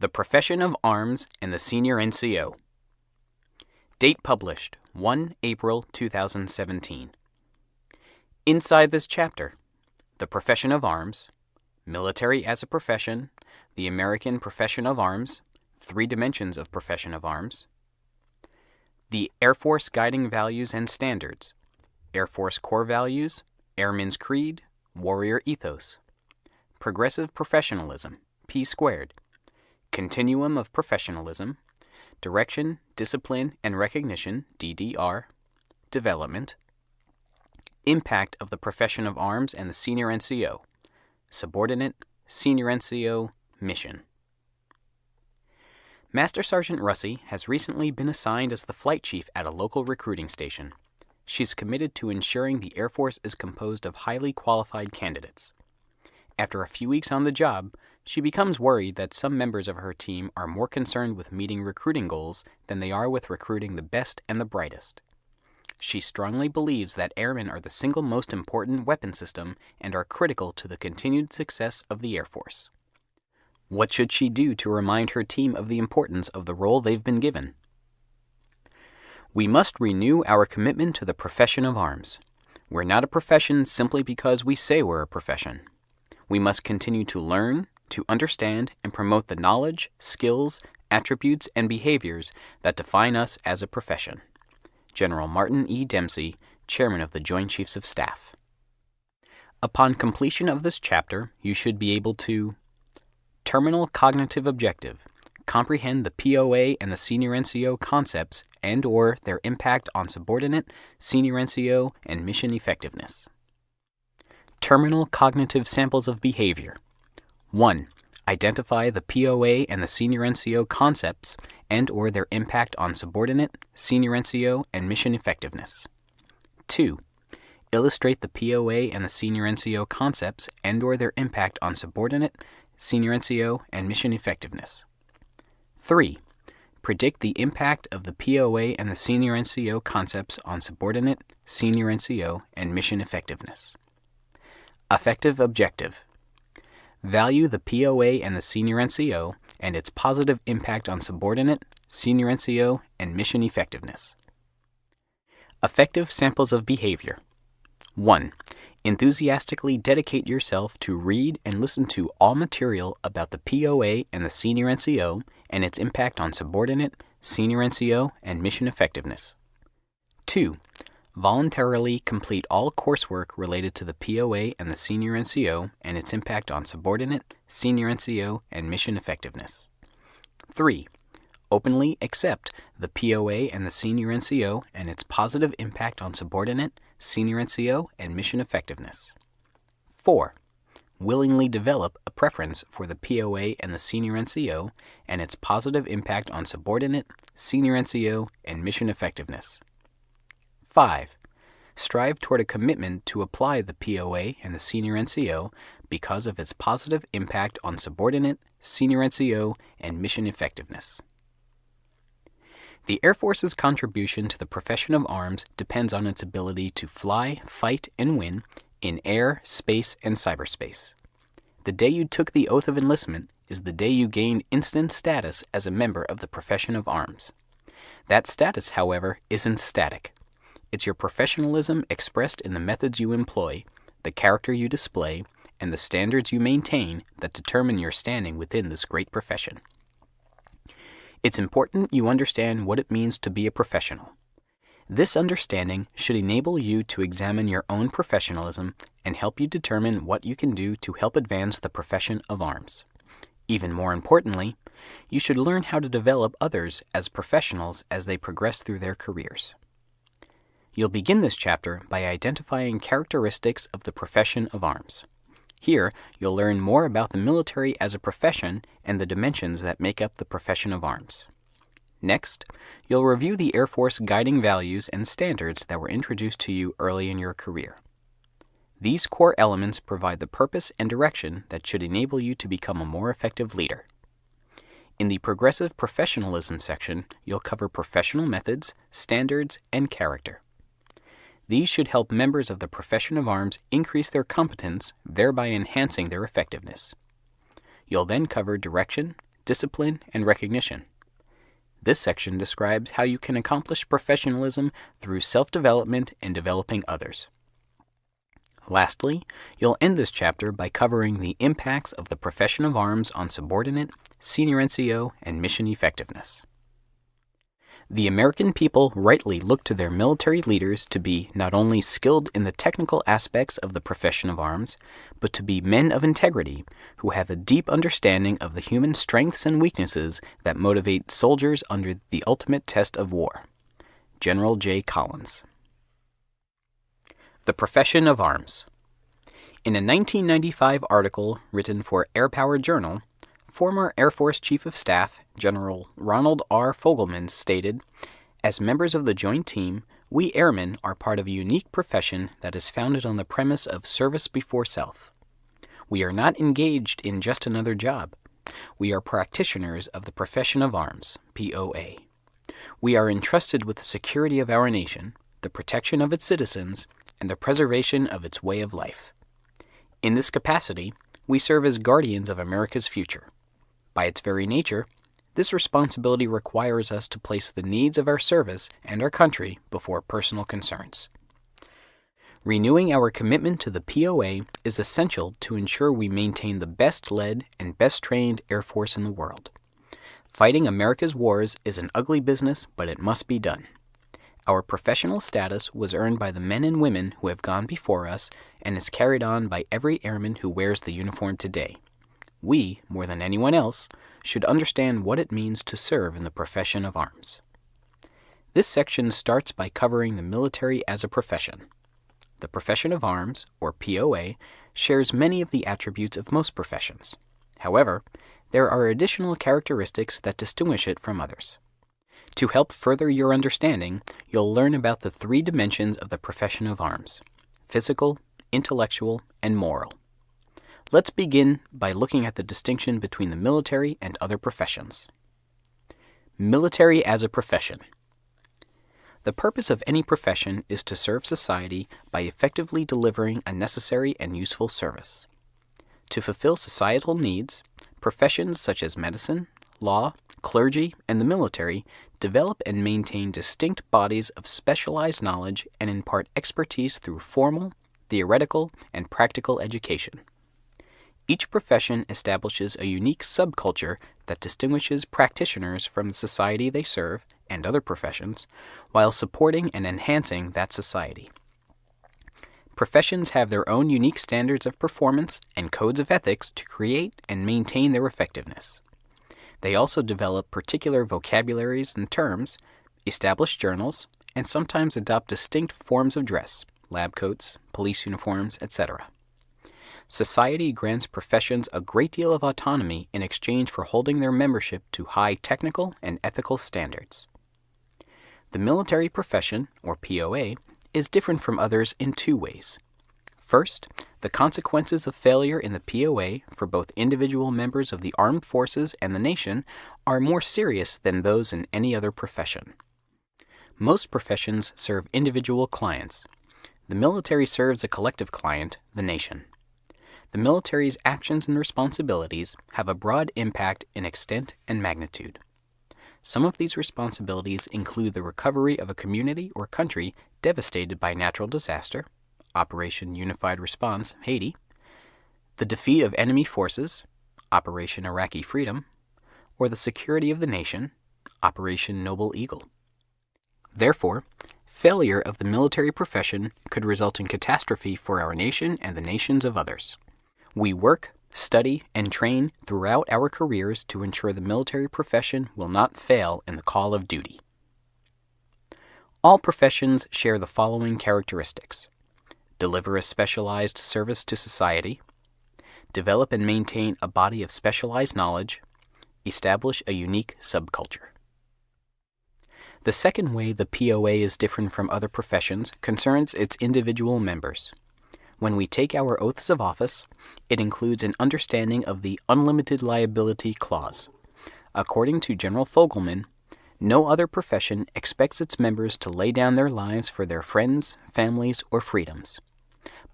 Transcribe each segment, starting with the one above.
The Profession of Arms and the Senior NCO. Date published 1 April 2017. Inside this chapter The Profession of Arms, Military as a Profession, the American Profession of Arms, Three Dimensions of Profession of Arms, the Air Force Guiding Values and Standards, Air Force Core Values, Airman's Creed, Warrior Ethos, Progressive Professionalism, P squared, Continuum of Professionalism, Direction, Discipline, and Recognition, DDR, Development, Impact of the Profession of Arms and the Senior NCO, Subordinate, Senior NCO, Mission. Master Sergeant Russi has recently been assigned as the flight chief at a local recruiting station. She's committed to ensuring the Air Force is composed of highly qualified candidates. After a few weeks on the job, she becomes worried that some members of her team are more concerned with meeting recruiting goals than they are with recruiting the best and the brightest. She strongly believes that airmen are the single most important weapon system and are critical to the continued success of the Air Force. What should she do to remind her team of the importance of the role they've been given? We must renew our commitment to the profession of arms. We're not a profession simply because we say we're a profession. We must continue to learn, to understand and promote the knowledge, skills, attributes, and behaviors that define us as a profession. General Martin E. Dempsey, Chairman of the Joint Chiefs of Staff. Upon completion of this chapter, you should be able to Terminal Cognitive Objective comprehend the POA and the Senior NCO concepts and or their impact on subordinate, Senior NCO, and mission effectiveness. Terminal Cognitive Samples of Behavior 1. Identify the POA and the Senior NCO concepts and or their impact on subordinate, Senior NCO, and mission effectiveness. 2. Illustrate the POA and the Senior NCO concepts and or their impact on subordinate, Senior NCO, and mission effectiveness. 3. Predict the impact of the POA and the Senior NCO concepts on subordinate, Senior NCO, and mission effectiveness. Affective Objective Value the POA and the Senior NCO and its positive impact on subordinate, Senior NCO, and mission effectiveness. Affective Samples of Behavior 1. Enthusiastically dedicate yourself to read and listen to all material about the POA and the Senior NCO and its impact on subordinate, Senior NCO, and mission effectiveness. 2 voluntarily complete all coursework related to the POA and the Senior NCO and its impact on subordinate, Senior NCO, and mission effectiveness. 3. Openly accept the POA and the Senior NCO and its positive impact on subordinate, Senior NCO, and mission effectiveness. 4. Willingly develop a preference for the POA and the Senior NCO and its positive impact on subordinate, Senior NCO, and mission effectiveness. 5. Strive toward a commitment to apply the POA and the Senior NCO because of its positive impact on subordinate, Senior NCO, and mission effectiveness. The Air Force's contribution to the profession of arms depends on its ability to fly, fight, and win in air, space, and cyberspace. The day you took the oath of enlistment is the day you gained instant status as a member of the profession of arms. That status, however, isn't static. It's your professionalism expressed in the methods you employ, the character you display, and the standards you maintain that determine your standing within this great profession. It's important you understand what it means to be a professional. This understanding should enable you to examine your own professionalism and help you determine what you can do to help advance the profession of arms. Even more importantly, you should learn how to develop others as professionals as they progress through their careers. You'll begin this chapter by identifying characteristics of the profession of arms. Here, you'll learn more about the military as a profession and the dimensions that make up the profession of arms. Next, you'll review the Air Force guiding values and standards that were introduced to you early in your career. These core elements provide the purpose and direction that should enable you to become a more effective leader. In the Progressive Professionalism section, you'll cover professional methods, standards, and character. These should help members of the profession of arms increase their competence, thereby enhancing their effectiveness. You'll then cover direction, discipline, and recognition. This section describes how you can accomplish professionalism through self development and developing others. Lastly, you'll end this chapter by covering the impacts of the profession of arms on subordinate, senior NCO, and mission effectiveness. The American people rightly look to their military leaders to be not only skilled in the technical aspects of the profession of arms, but to be men of integrity who have a deep understanding of the human strengths and weaknesses that motivate soldiers under the ultimate test of war. General J. Collins. The Profession of Arms. In a 1995 article written for Air Power Journal, Former Air Force Chief of Staff General Ronald R. Fogelman stated As members of the Joint Team, we airmen are part of a unique profession that is founded on the premise of service before self. We are not engaged in just another job. We are practitioners of the profession of arms, POA. We are entrusted with the security of our nation, the protection of its citizens, and the preservation of its way of life. In this capacity, we serve as guardians of America's future. By its very nature, this responsibility requires us to place the needs of our service and our country before personal concerns. Renewing our commitment to the POA is essential to ensure we maintain the best led and best trained Air Force in the world. Fighting America's wars is an ugly business, but it must be done. Our professional status was earned by the men and women who have gone before us and is carried on by every airman who wears the uniform today we, more than anyone else, should understand what it means to serve in the profession of arms. This section starts by covering the military as a profession. The profession of arms, or POA, shares many of the attributes of most professions. However, there are additional characteristics that distinguish it from others. To help further your understanding, you'll learn about the three dimensions of the profession of arms physical, intellectual, and moral. Let's begin by looking at the distinction between the military and other professions. Military as a profession. The purpose of any profession is to serve society by effectively delivering a necessary and useful service. To fulfill societal needs, professions such as medicine, law, clergy, and the military develop and maintain distinct bodies of specialized knowledge and impart expertise through formal, theoretical, and practical education. Each profession establishes a unique subculture that distinguishes practitioners from the society they serve and other professions, while supporting and enhancing that society. Professions have their own unique standards of performance and codes of ethics to create and maintain their effectiveness. They also develop particular vocabularies and terms, establish journals, and sometimes adopt distinct forms of dress, lab coats, police uniforms, etc society grants professions a great deal of autonomy in exchange for holding their membership to high technical and ethical standards. The military profession, or POA, is different from others in two ways. First, the consequences of failure in the POA for both individual members of the armed forces and the nation are more serious than those in any other profession. Most professions serve individual clients. The military serves a collective client, the nation the military's actions and responsibilities have a broad impact in extent and magnitude. Some of these responsibilities include the recovery of a community or country devastated by natural disaster, Operation Unified Response, Haiti, the defeat of enemy forces, Operation Iraqi Freedom, or the security of the nation, Operation Noble Eagle. Therefore, failure of the military profession could result in catastrophe for our nation and the nations of others. We work, study, and train throughout our careers to ensure the military profession will not fail in the call of duty. All professions share the following characteristics deliver a specialized service to society, develop and maintain a body of specialized knowledge, establish a unique subculture. The second way the POA is different from other professions concerns its individual members. When we take our oaths of office, it includes an understanding of the unlimited liability clause. According to General Fogelman, no other profession expects its members to lay down their lives for their friends, families, or freedoms.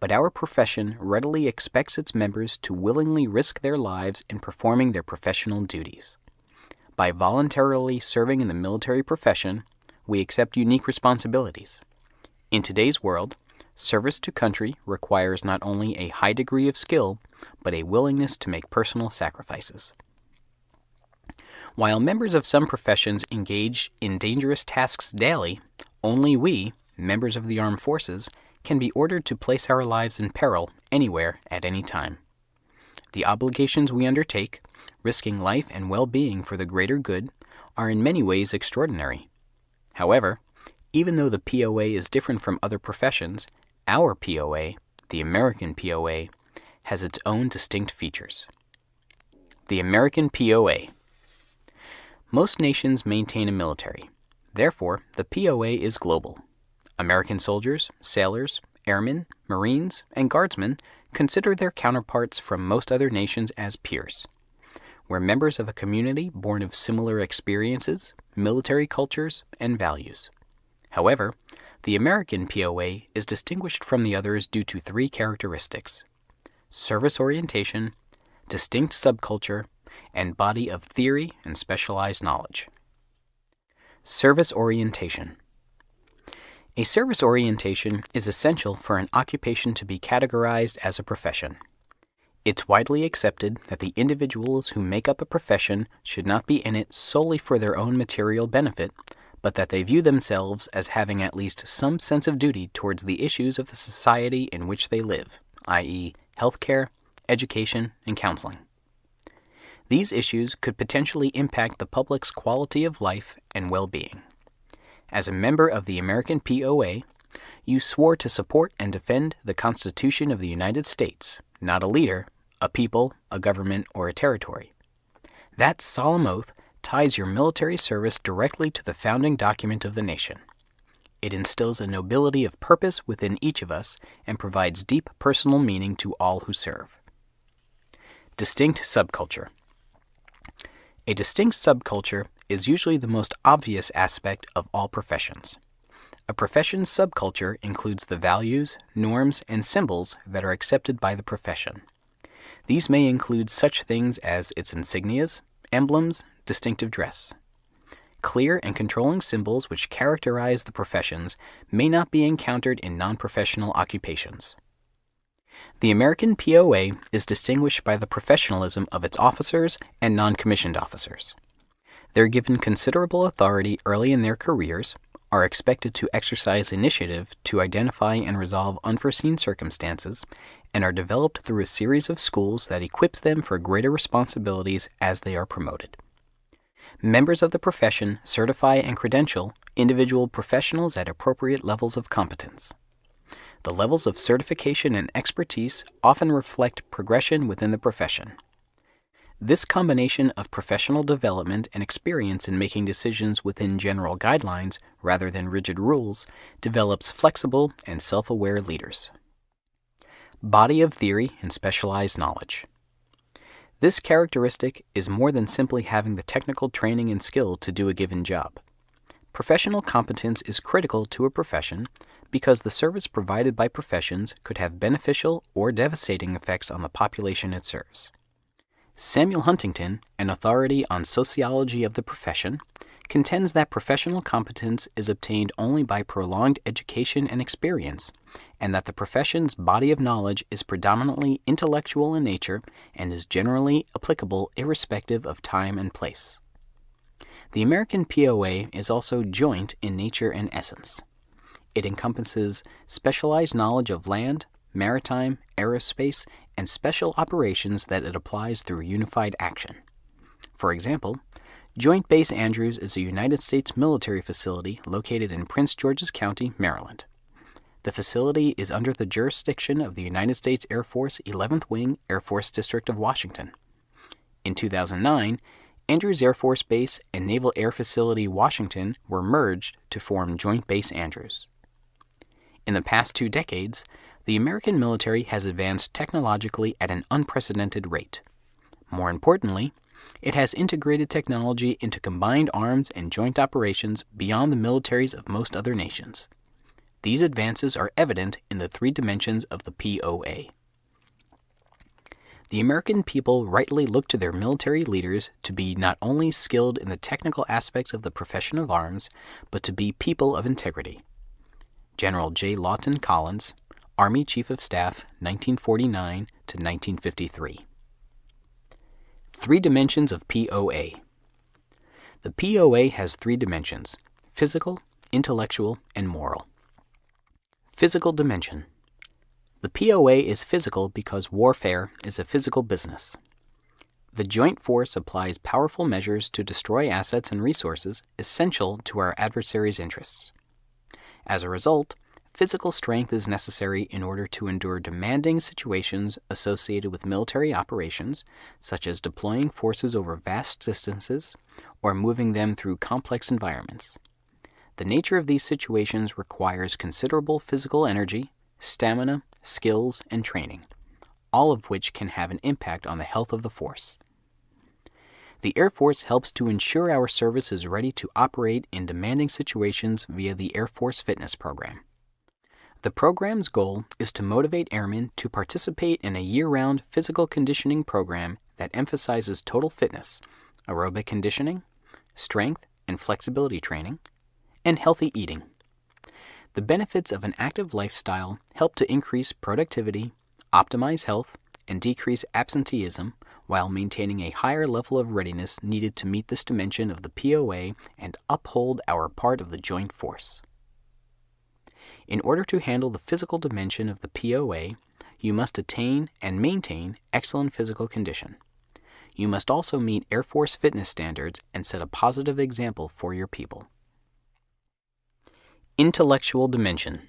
But our profession readily expects its members to willingly risk their lives in performing their professional duties. By voluntarily serving in the military profession, we accept unique responsibilities. In today's world, service to country requires not only a high degree of skill, but a willingness to make personal sacrifices. While members of some professions engage in dangerous tasks daily, only we, members of the armed forces, can be ordered to place our lives in peril anywhere at any time. The obligations we undertake, risking life and well being for the greater good, are in many ways extraordinary. However, even though the POA is different from other professions, our POA, the American POA, has its own distinct features. The American POA Most nations maintain a military. Therefore, the POA is global. American soldiers, sailors, airmen, marines, and guardsmen consider their counterparts from most other nations as peers. We're members of a community born of similar experiences, military cultures, and values. However, the American POA is distinguished from the others due to three characteristics service orientation, distinct subculture, and body of theory and specialized knowledge. Service orientation. A service orientation is essential for an occupation to be categorized as a profession. It's widely accepted that the individuals who make up a profession should not be in it solely for their own material benefit, but that they view themselves as having at least some sense of duty towards the issues of the society in which they live, i.e., healthcare, education, and counseling. These issues could potentially impact the public's quality of life and well being. As a member of the American POA, you swore to support and defend the Constitution of the United States, not a leader, a people, a government, or a territory. That solemn oath ties your military service directly to the founding document of the nation. It instills a nobility of purpose within each of us and provides deep personal meaning to all who serve. Distinct subculture. A distinct subculture is usually the most obvious aspect of all professions. A profession's subculture includes the values, norms, and symbols that are accepted by the profession. These may include such things as its insignias, emblems, distinctive dress. Clear and controlling symbols which characterize the professions may not be encountered in non professional occupations. The American POA is distinguished by the professionalism of its officers and non commissioned officers. They're given considerable authority early in their careers, are expected to exercise initiative to identify and resolve unforeseen circumstances, and are developed through a series of schools that equips them for greater responsibilities as they are promoted. Members of the profession certify and credential individual professionals at appropriate levels of competence. The levels of certification and expertise often reflect progression within the profession. This combination of professional development and experience in making decisions within general guidelines rather than rigid rules develops flexible and self aware leaders. Body of theory and specialized knowledge. This characteristic is more than simply having the technical training and skill to do a given job. Professional competence is critical to a profession because the service provided by professions could have beneficial or devastating effects on the population it serves. Samuel Huntington, an authority on sociology of the profession, contends that professional competence is obtained only by prolonged education and experience, and that the profession's body of knowledge is predominantly intellectual in nature and is generally applicable irrespective of time and place. The American POA is also joint in nature and essence. It encompasses specialized knowledge of land, maritime, aerospace, and special operations that it applies through unified action. For example, Joint Base Andrews is a United States military facility located in Prince George's County, Maryland. The facility is under the jurisdiction of the United States Air Force 11th Wing Air Force District of Washington. In 2009, Andrews Air Force Base and Naval Air Facility Washington were merged to form Joint Base Andrews. In the past two decades, the American military has advanced technologically at an unprecedented rate. More importantly, it has integrated technology into combined arms and joint operations beyond the militaries of most other nations. These advances are evident in the three dimensions of the POA. The American people rightly look to their military leaders to be not only skilled in the technical aspects of the profession of arms, but to be people of integrity. General J. Lawton Collins, Army Chief of Staff, 1949 to 1953. Three dimensions of POA. The POA has three dimensions physical, intellectual, and moral. Physical dimension. The POA is physical because warfare is a physical business. The joint force applies powerful measures to destroy assets and resources essential to our adversary's interests. As a result, physical strength is necessary in order to endure demanding situations associated with military operations, such as deploying forces over vast distances or moving them through complex environments. The nature of these situations requires considerable physical energy, stamina, skills, and training, all of which can have an impact on the health of the force. The Air Force helps to ensure our service is ready to operate in demanding situations via the Air Force Fitness Program. The program's goal is to motivate airmen to participate in a year round physical conditioning program that emphasizes total fitness, aerobic conditioning, strength and flexibility training, and healthy eating. The benefits of an active lifestyle help to increase productivity, optimize health, and decrease absenteeism while maintaining a higher level of readiness needed to meet this dimension of the POA and uphold our part of the joint force. In order to handle the physical dimension of the POA, you must attain and maintain excellent physical condition. You must also meet Air Force fitness standards and set a positive example for your people. Intellectual dimension.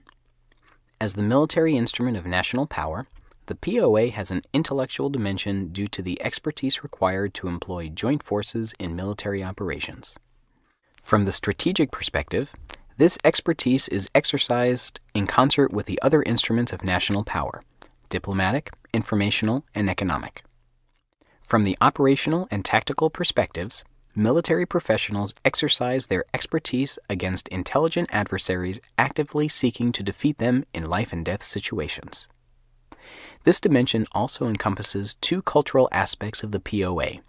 As the military instrument of national power, the POA has an intellectual dimension due to the expertise required to employ joint forces in military operations. From the strategic perspective, this expertise is exercised in concert with the other instruments of national power diplomatic, informational, and economic. From the operational and tactical perspectives, military professionals exercise their expertise against intelligent adversaries actively seeking to defeat them in life and death situations. This dimension also encompasses two cultural aspects of the POA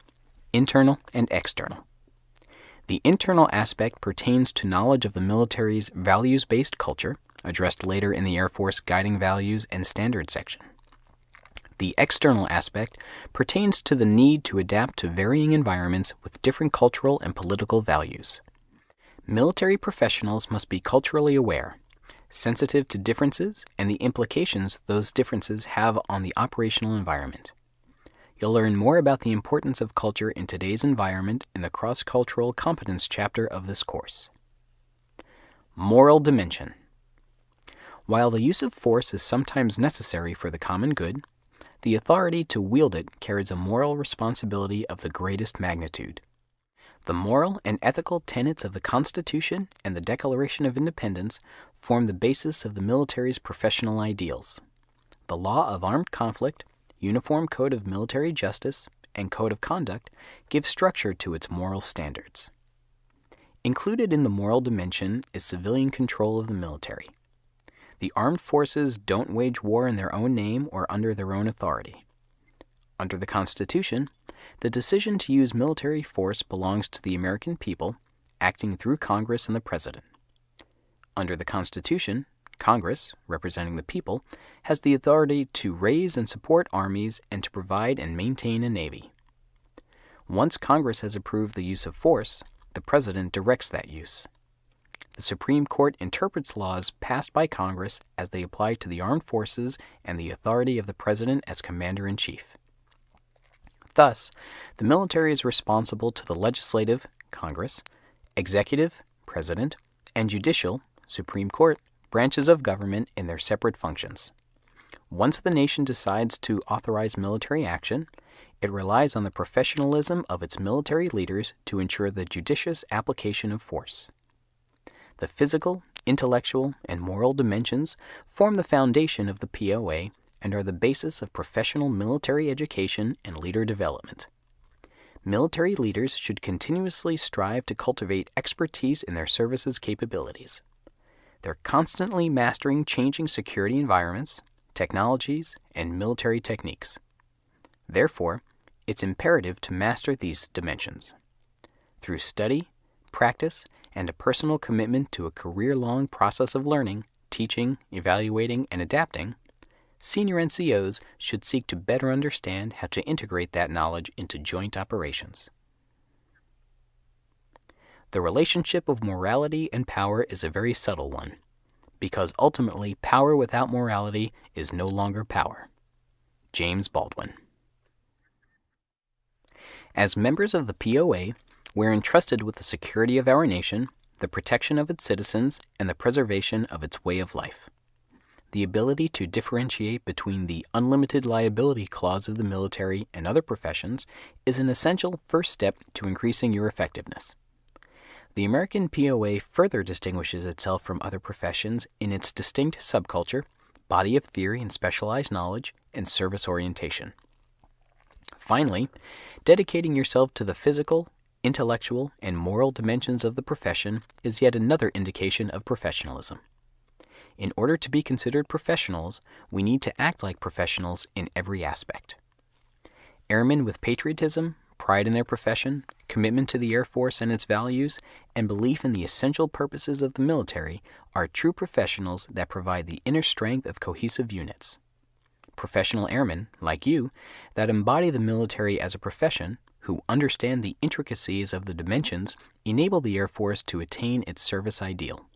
internal and external. The internal aspect pertains to knowledge of the military's values based culture, addressed later in the Air Force Guiding Values and Standards section. The external aspect pertains to the need to adapt to varying environments with different cultural and political values. Military professionals must be culturally aware, sensitive to differences and the implications those differences have on the operational environment. You'll learn more about the importance of culture in today's environment in the cross cultural competence chapter of this course. Moral dimension. While the use of force is sometimes necessary for the common good, the authority to wield it carries a moral responsibility of the greatest magnitude. The moral and ethical tenets of the Constitution and the Declaration of Independence form the basis of the military's professional ideals. The law of armed conflict, Uniform Code of Military Justice, and Code of Conduct give structure to its moral standards. Included in the moral dimension is civilian control of the military. The armed forces don't wage war in their own name or under their own authority. Under the Constitution, the decision to use military force belongs to the American people, acting through Congress and the President. Under the Constitution, Congress, representing the people, has the authority to raise and support armies and to provide and maintain a navy. Once Congress has approved the use of force, the President directs that use the Supreme Court interprets laws passed by Congress as they apply to the armed forces and the authority of the President as Commander in Chief. Thus, the military is responsible to the legislative, Congress, executive, President, and judicial, Supreme Court, branches of government in their separate functions. Once the nation decides to authorize military action, it relies on the professionalism of its military leaders to ensure the judicious application of force. The physical, intellectual, and moral dimensions form the foundation of the POA and are the basis of professional military education and leader development. Military leaders should continuously strive to cultivate expertise in their services capabilities. They're constantly mastering changing security environments, technologies, and military techniques. Therefore, it's imperative to master these dimensions. Through study, practice, and a personal commitment to a career long process of learning, teaching, evaluating, and adapting, senior NCOs should seek to better understand how to integrate that knowledge into joint operations. The relationship of morality and power is a very subtle one, because ultimately power without morality is no longer power. James Baldwin. As members of the POA, we're entrusted with the security of our nation, the protection of its citizens, and the preservation of its way of life. The ability to differentiate between the unlimited liability clause of the military and other professions is an essential first step to increasing your effectiveness. The American POA further distinguishes itself from other professions in its distinct subculture, body of theory and specialized knowledge, and service orientation. Finally, dedicating yourself to the physical, intellectual, and moral dimensions of the profession is yet another indication of professionalism. In order to be considered professionals, we need to act like professionals in every aspect. Airmen with patriotism, pride in their profession, commitment to the Air Force and its values, and belief in the essential purposes of the military are true professionals that provide the inner strength of cohesive units. Professional airmen, like you, that embody the military as a profession, who understand the intricacies of the dimensions, enable the Air Force to attain its service ideal.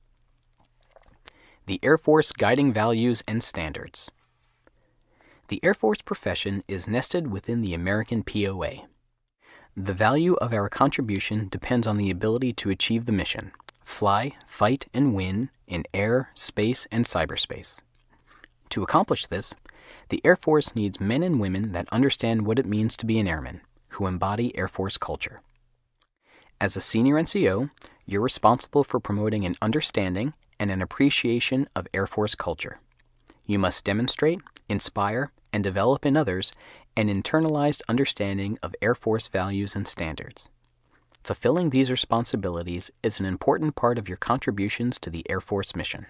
The Air Force Guiding Values and Standards. The Air Force profession is nested within the American POA. The value of our contribution depends on the ability to achieve the mission fly, fight, and win in air, space, and cyberspace. To accomplish this, the Air Force needs men and women that understand what it means to be an airman, who embody Air Force culture. As a senior NCO, you're responsible for promoting an understanding and an appreciation of Air Force culture. You must demonstrate, inspire, and develop in others an internalized understanding of Air Force values and standards. Fulfilling these responsibilities is an important part of your contributions to the Air Force mission.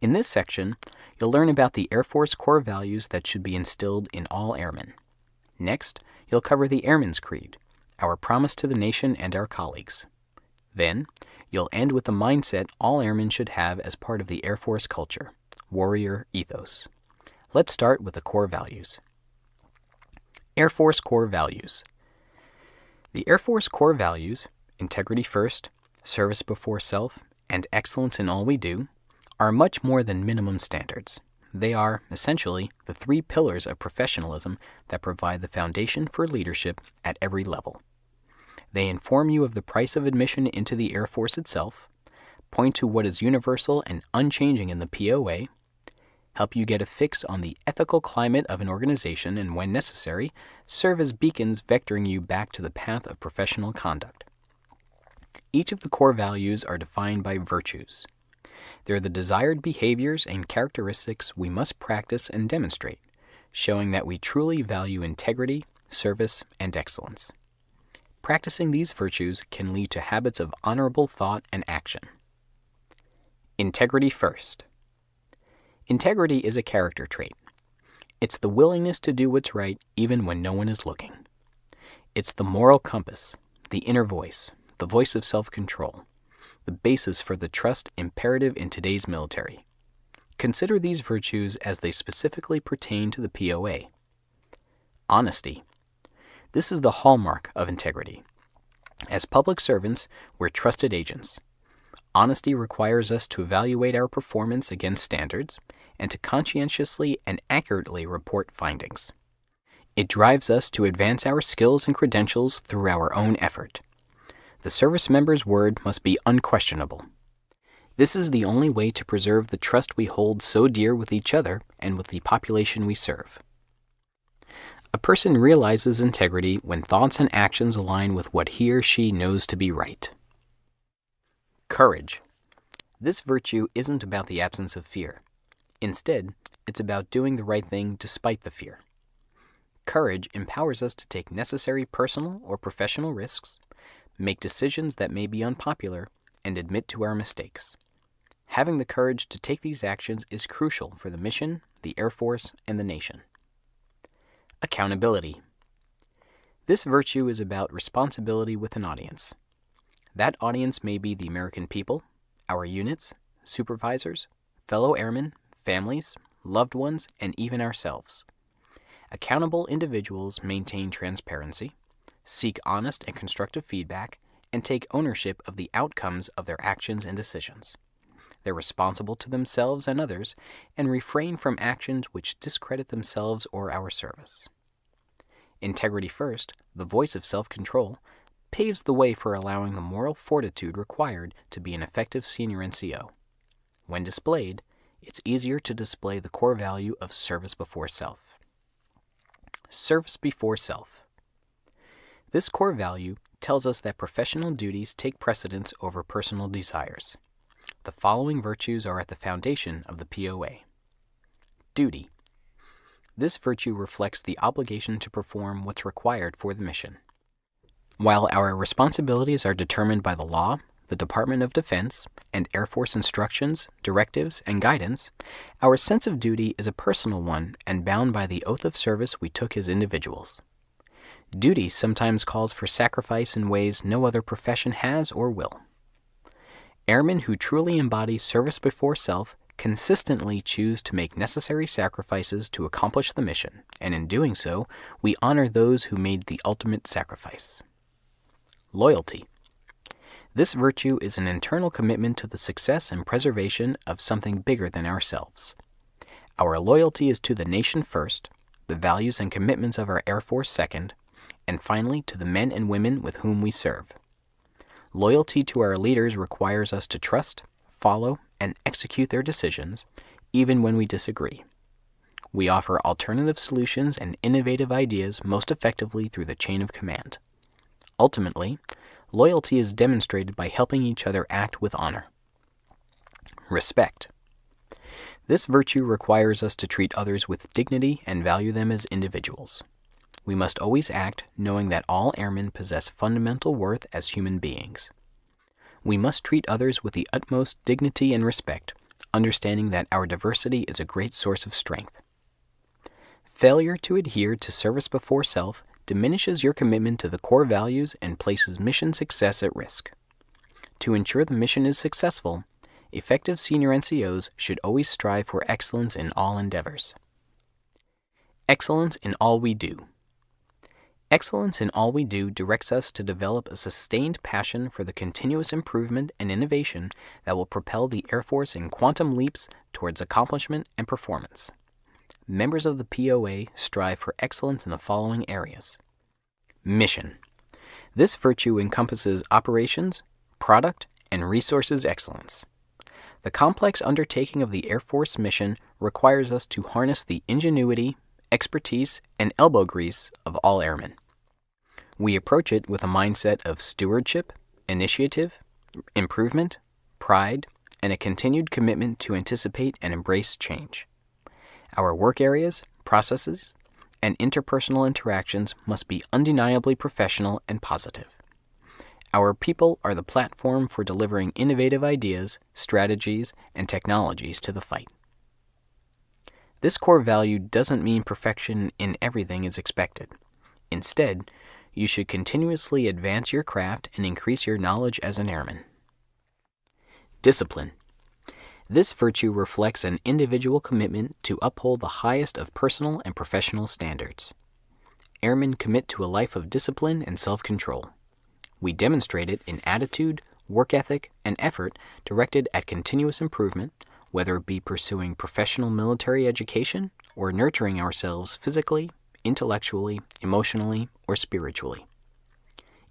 In this section, you'll learn about the Air Force core values that should be instilled in all airmen. Next, you'll cover the Airman's Creed, our promise to the nation and our colleagues. Then, You'll end with the mindset all airmen should have as part of the Air Force culture warrior ethos. Let's start with the core values. Air Force core values. The Air Force core values, integrity first, service before self, and excellence in all we do, are much more than minimum standards. They are, essentially, the three pillars of professionalism that provide the foundation for leadership at every level. They inform you of the price of admission into the Air Force itself, point to what is universal and unchanging in the POA, help you get a fix on the ethical climate of an organization, and when necessary, serve as beacons vectoring you back to the path of professional conduct. Each of the core values are defined by virtues. They're the desired behaviors and characteristics we must practice and demonstrate, showing that we truly value integrity, service, and excellence. Practicing these virtues can lead to habits of honorable thought and action. Integrity first. Integrity is a character trait. It's the willingness to do what's right even when no one is looking. It's the moral compass, the inner voice, the voice of self control, the basis for the trust imperative in today's military. Consider these virtues as they specifically pertain to the POA. Honesty this is the hallmark of integrity. As public servants, we're trusted agents. Honesty requires us to evaluate our performance against standards and to conscientiously and accurately report findings. It drives us to advance our skills and credentials through our own effort. The service member's word must be unquestionable. This is the only way to preserve the trust we hold so dear with each other and with the population we serve. A person realizes integrity when thoughts and actions align with what he or she knows to be right. Courage. This virtue isn't about the absence of fear. Instead, it's about doing the right thing despite the fear. Courage empowers us to take necessary personal or professional risks, make decisions that may be unpopular, and admit to our mistakes. Having the courage to take these actions is crucial for the mission, the Air Force, and the nation. Accountability. This virtue is about responsibility with an audience. That audience may be the American people, our units, supervisors, fellow airmen, families, loved ones, and even ourselves. Accountable individuals maintain transparency, seek honest and constructive feedback, and take ownership of the outcomes of their actions and decisions. They're responsible to themselves and others and refrain from actions which discredit themselves or our service. Integrity First, the voice of self control, paves the way for allowing the moral fortitude required to be an effective senior NCO. When displayed, it's easier to display the core value of service before self. Service before self. This core value tells us that professional duties take precedence over personal desires. The following virtues are at the foundation of the POA Duty. This virtue reflects the obligation to perform what's required for the mission. While our responsibilities are determined by the law, the Department of Defense, and Air Force instructions, directives, and guidance, our sense of duty is a personal one and bound by the oath of service we took as individuals. Duty sometimes calls for sacrifice in ways no other profession has or will. Airmen who truly embody service before self consistently choose to make necessary sacrifices to accomplish the mission, and in doing so, we honor those who made the ultimate sacrifice. Loyalty. This virtue is an internal commitment to the success and preservation of something bigger than ourselves. Our loyalty is to the nation first, the values and commitments of our Air Force second, and finally to the men and women with whom we serve. Loyalty to our leaders requires us to trust, follow, and execute their decisions, even when we disagree. We offer alternative solutions and innovative ideas most effectively through the chain of command. Ultimately, loyalty is demonstrated by helping each other act with honor. Respect. This virtue requires us to treat others with dignity and value them as individuals. We must always act knowing that all airmen possess fundamental worth as human beings. We must treat others with the utmost dignity and respect, understanding that our diversity is a great source of strength. Failure to adhere to service before self diminishes your commitment to the core values and places mission success at risk. To ensure the mission is successful, effective senior NCOs should always strive for excellence in all endeavors. Excellence in all we do. Excellence in all we do directs us to develop a sustained passion for the continuous improvement and innovation that will propel the Air Force in quantum leaps towards accomplishment and performance. Members of the POA strive for excellence in the following areas Mission. This virtue encompasses operations, product, and resources excellence. The complex undertaking of the Air Force mission requires us to harness the ingenuity, expertise, and elbow grease of all airmen. We approach it with a mindset of stewardship, initiative, improvement, pride, and a continued commitment to anticipate and embrace change. Our work areas, processes, and interpersonal interactions must be undeniably professional and positive. Our people are the platform for delivering innovative ideas, strategies, and technologies to the fight. This core value doesn't mean perfection in everything is expected. Instead, you should continuously advance your craft and increase your knowledge as an airman. Discipline. This virtue reflects an individual commitment to uphold the highest of personal and professional standards. Airmen commit to a life of discipline and self control. We demonstrate it in attitude, work ethic, and effort directed at continuous improvement, whether it be pursuing professional military education or nurturing ourselves physically, intellectually, emotionally, or spiritually.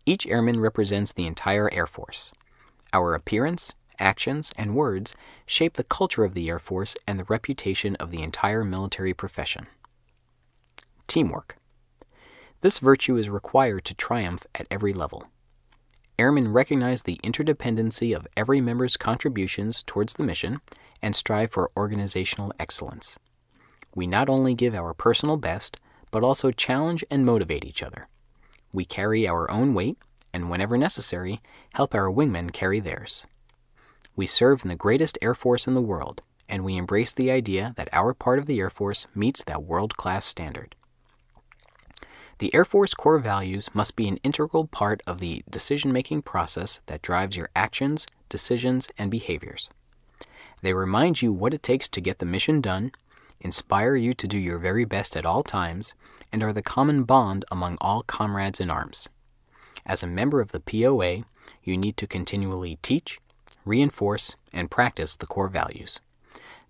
Each airman represents the entire Air Force. Our appearance, actions, and words shape the culture of the Air Force and the reputation of the entire military profession. Teamwork. This virtue is required to triumph at every level. Airmen recognize the interdependency of every member's contributions towards the mission and strive for organizational excellence. We not only give our personal best, but also challenge and motivate each other. We carry our own weight, and whenever necessary, help our wingmen carry theirs. We serve in the greatest Air Force in the world, and we embrace the idea that our part of the Air Force meets that world class standard. The Air Force core values must be an integral part of the decision making process that drives your actions, decisions, and behaviors. They remind you what it takes to get the mission done, inspire you to do your very best at all times, and are the common bond among all comrades in arms. As a member of the POA, you need to continually teach, reinforce, and practice the core values.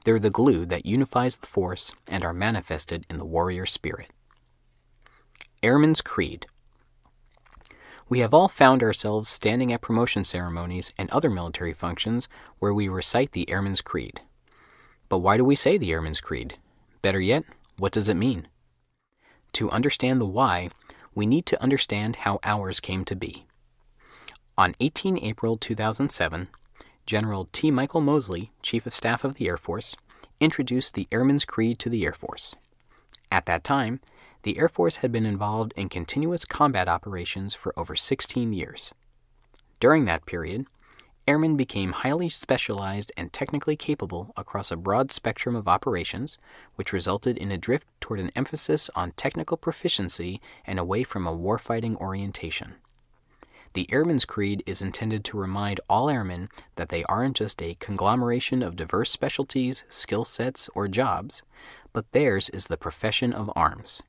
They're the glue that unifies the force and are manifested in the warrior spirit. Airman's Creed We have all found ourselves standing at promotion ceremonies and other military functions where we recite the Airman's Creed. But why do we say the Airman's Creed? Better yet, what does it mean? To understand the why, we need to understand how ours came to be. On 18 April 2007, General T. Michael Moseley, Chief of Staff of the Air Force, introduced the Airman's Creed to the Air Force. At that time, the Air Force had been involved in continuous combat operations for over 16 years. During that period, airmen became highly specialized and technically capable across a broad spectrum of operations, which resulted in a drift toward an emphasis on technical proficiency and away from a warfighting orientation. The Airman's Creed is intended to remind all airmen that they aren't just a conglomeration of diverse specialties, skill sets, or jobs, but theirs is the profession of arms.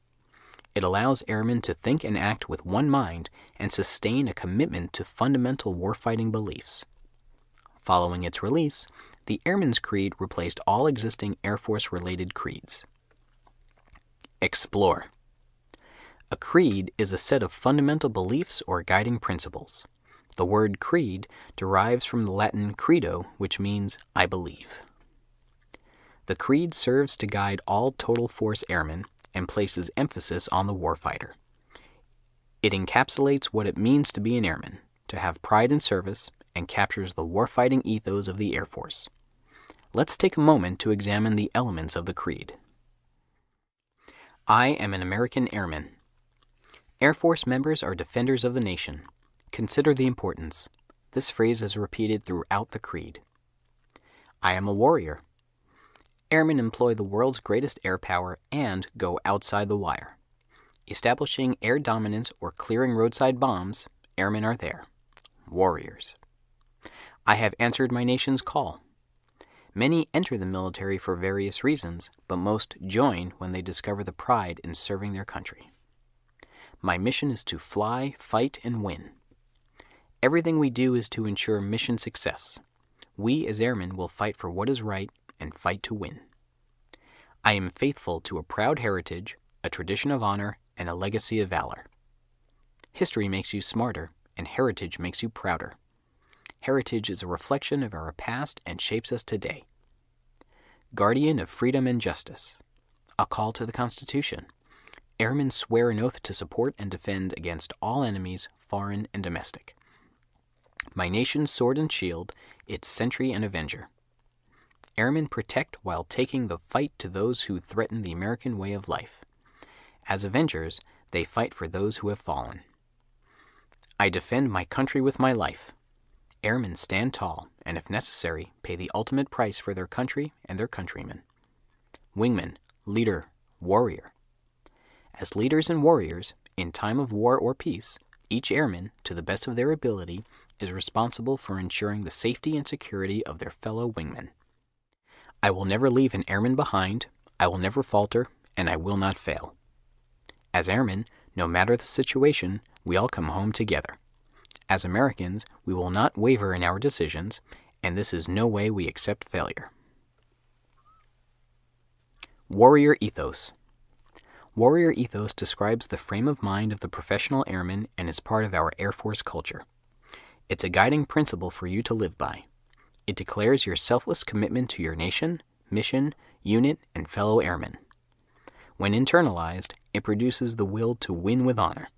It allows airmen to think and act with one mind and sustain a commitment to fundamental warfighting beliefs. Following its release, the Airman's Creed replaced all existing Air Force related creeds. Explore. A creed is a set of fundamental beliefs or guiding principles. The word creed derives from the Latin credo, which means I believe. The creed serves to guide all total force airmen and places emphasis on the warfighter. It encapsulates what it means to be an airman, to have pride in service, and captures the warfighting ethos of the Air Force. Let's take a moment to examine the elements of the creed. I am an American airman. Air Force members are defenders of the nation. Consider the importance. This phrase is repeated throughout the Creed. I am a warrior. Airmen employ the world's greatest air power and go outside the wire. Establishing air dominance or clearing roadside bombs, airmen are there. Warriors. I have answered my nation's call. Many enter the military for various reasons, but most join when they discover the pride in serving their country. My mission is to fly, fight, and win. Everything we do is to ensure mission success. We as airmen will fight for what is right and fight to win. I am faithful to a proud heritage, a tradition of honor, and a legacy of valor. History makes you smarter, and heritage makes you prouder. Heritage is a reflection of our past and shapes us today. Guardian of freedom and justice. A call to the Constitution. Airmen swear an oath to support and defend against all enemies, foreign and domestic. My nation's sword and shield, its sentry and avenger. Airmen protect while taking the fight to those who threaten the American way of life. As avengers, they fight for those who have fallen. I defend my country with my life. Airmen stand tall and, if necessary, pay the ultimate price for their country and their countrymen. Wingman, leader, warrior. As leaders and warriors, in time of war or peace, each airman, to the best of their ability, is responsible for ensuring the safety and security of their fellow wingmen. I will never leave an airman behind, I will never falter, and I will not fail. As airmen, no matter the situation, we all come home together. As Americans, we will not waver in our decisions, and this is no way we accept failure. Warrior Ethos Warrior ethos describes the frame of mind of the professional airman and is part of our Air Force culture. It's a guiding principle for you to live by. It declares your selfless commitment to your nation, mission, unit, and fellow airmen. When internalized, it produces the will to win with honor.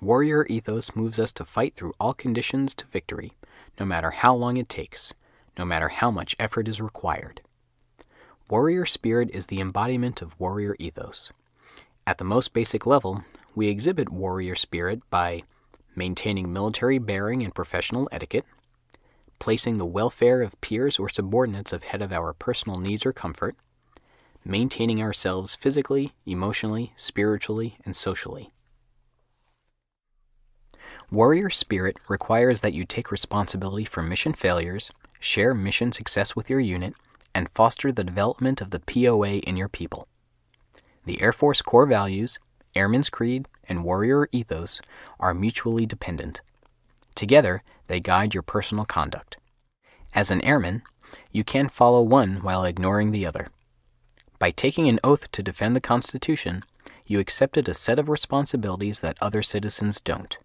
Warrior ethos moves us to fight through all conditions to victory, no matter how long it takes, no matter how much effort is required. Warrior spirit is the embodiment of warrior ethos. At the most basic level, we exhibit warrior spirit by maintaining military bearing and professional etiquette, placing the welfare of peers or subordinates ahead of our personal needs or comfort, maintaining ourselves physically, emotionally, spiritually, and socially. Warrior spirit requires that you take responsibility for mission failures, share mission success with your unit, and foster the development of the POA in your people. The Air Force core values, Airman's Creed, and Warrior ethos are mutually dependent. Together, they guide your personal conduct. As an airman, you can follow one while ignoring the other. By taking an oath to defend the Constitution, you accepted a set of responsibilities that other citizens don't.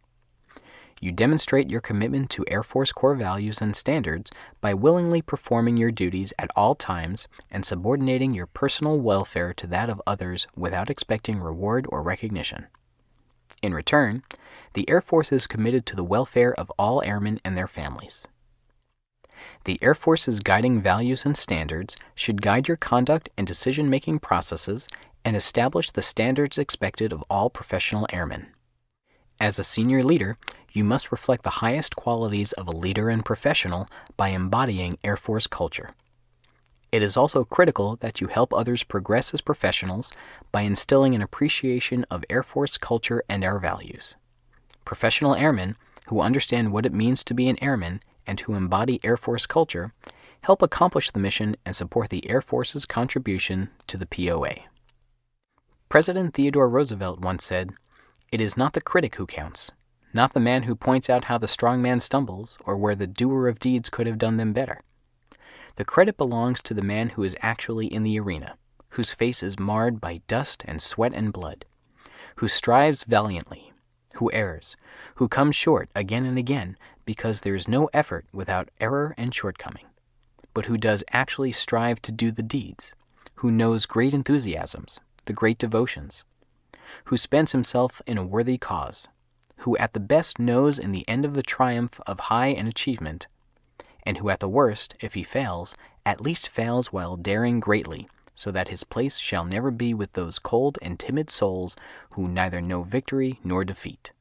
You demonstrate your commitment to Air Force core values and standards by willingly performing your duties at all times and subordinating your personal welfare to that of others without expecting reward or recognition. In return, the Air Force is committed to the welfare of all airmen and their families. The Air Force's guiding values and standards should guide your conduct and decision making processes and establish the standards expected of all professional airmen. As a senior leader, you must reflect the highest qualities of a leader and professional by embodying Air Force culture. It is also critical that you help others progress as professionals by instilling an appreciation of Air Force culture and our values. Professional airmen who understand what it means to be an airman and who embody Air Force culture help accomplish the mission and support the Air Force's contribution to the POA. President Theodore Roosevelt once said, It is not the critic who counts, not the man who points out how the strong man stumbles or where the doer of deeds could have done them better. The credit belongs to the man who is actually in the arena, whose face is marred by dust and sweat and blood, who strives valiantly, who errs, who comes short again and again because there is no effort without error and shortcoming, but who does actually strive to do the deeds, who knows great enthusiasms, the great devotions, who spends himself in a worthy cause, who at the best knows in the end of the triumph of high an achievement, and who at the worst, if he fails, at least fails while daring greatly, so that his place shall never be with those cold and timid souls who neither know victory nor defeat.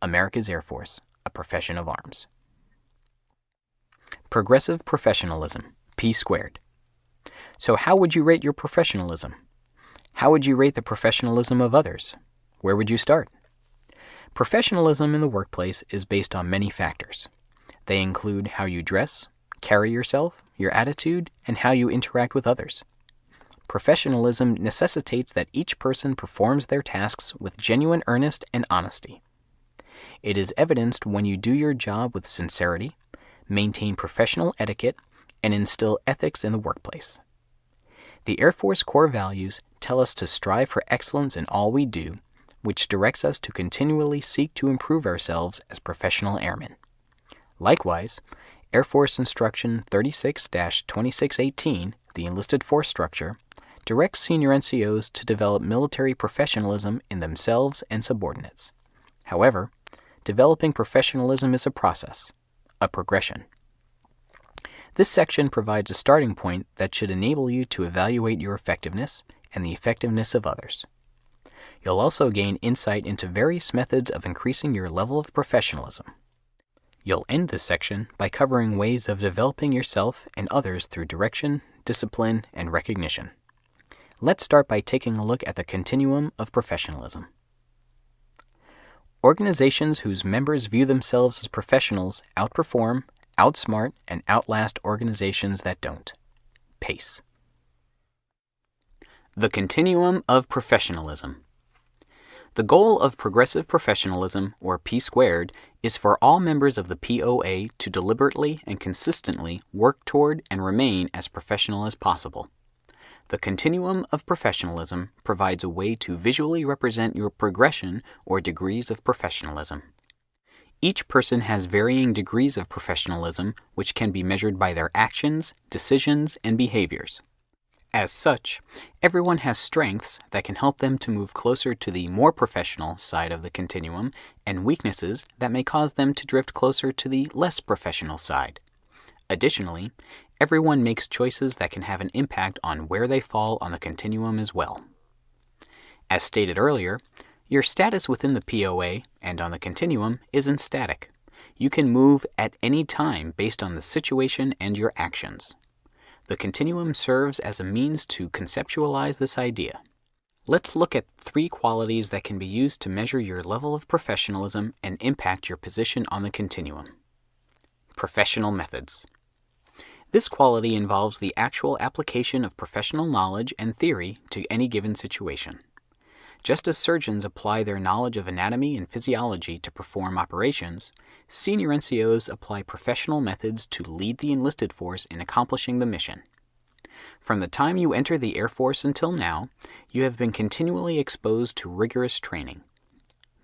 America's Air Force, a profession of arms. Progressive professionalism, P squared. So, how would you rate your professionalism? How would you rate the professionalism of others? Where would you start? Professionalism in the workplace is based on many factors. They include how you dress, carry yourself, your attitude, and how you interact with others. Professionalism necessitates that each person performs their tasks with genuine earnest and honesty. It is evidenced when you do your job with sincerity, maintain professional etiquette, and instill ethics in the workplace. The Air Force core values tell us to strive for excellence in all we do which directs us to continually seek to improve ourselves as professional airmen. Likewise, Air Force Instruction 36 2618, the enlisted force structure, directs senior NCOs to develop military professionalism in themselves and subordinates. However, developing professionalism is a process, a progression. This section provides a starting point that should enable you to evaluate your effectiveness and the effectiveness of others. You'll also gain insight into various methods of increasing your level of professionalism. You'll end this section by covering ways of developing yourself and others through direction, discipline, and recognition. Let's start by taking a look at the continuum of professionalism. Organizations whose members view themselves as professionals outperform, outsmart, and outlast organizations that don't. PACE. The continuum of professionalism. The goal of progressive professionalism, or P squared, is for all members of the POA to deliberately and consistently work toward and remain as professional as possible. The continuum of professionalism provides a way to visually represent your progression or degrees of professionalism. Each person has varying degrees of professionalism, which can be measured by their actions, decisions, and behaviors. As such, everyone has strengths that can help them to move closer to the more professional side of the continuum and weaknesses that may cause them to drift closer to the less professional side. Additionally, everyone makes choices that can have an impact on where they fall on the continuum as well. As stated earlier, your status within the POA and on the continuum isn't static. You can move at any time based on the situation and your actions. The continuum serves as a means to conceptualize this idea. Let's look at three qualities that can be used to measure your level of professionalism and impact your position on the continuum. Professional methods. This quality involves the actual application of professional knowledge and theory to any given situation. Just as surgeons apply their knowledge of anatomy and physiology to perform operations, senior NCOs apply professional methods to lead the enlisted force in accomplishing the mission. From the time you enter the Air Force until now, you have been continually exposed to rigorous training.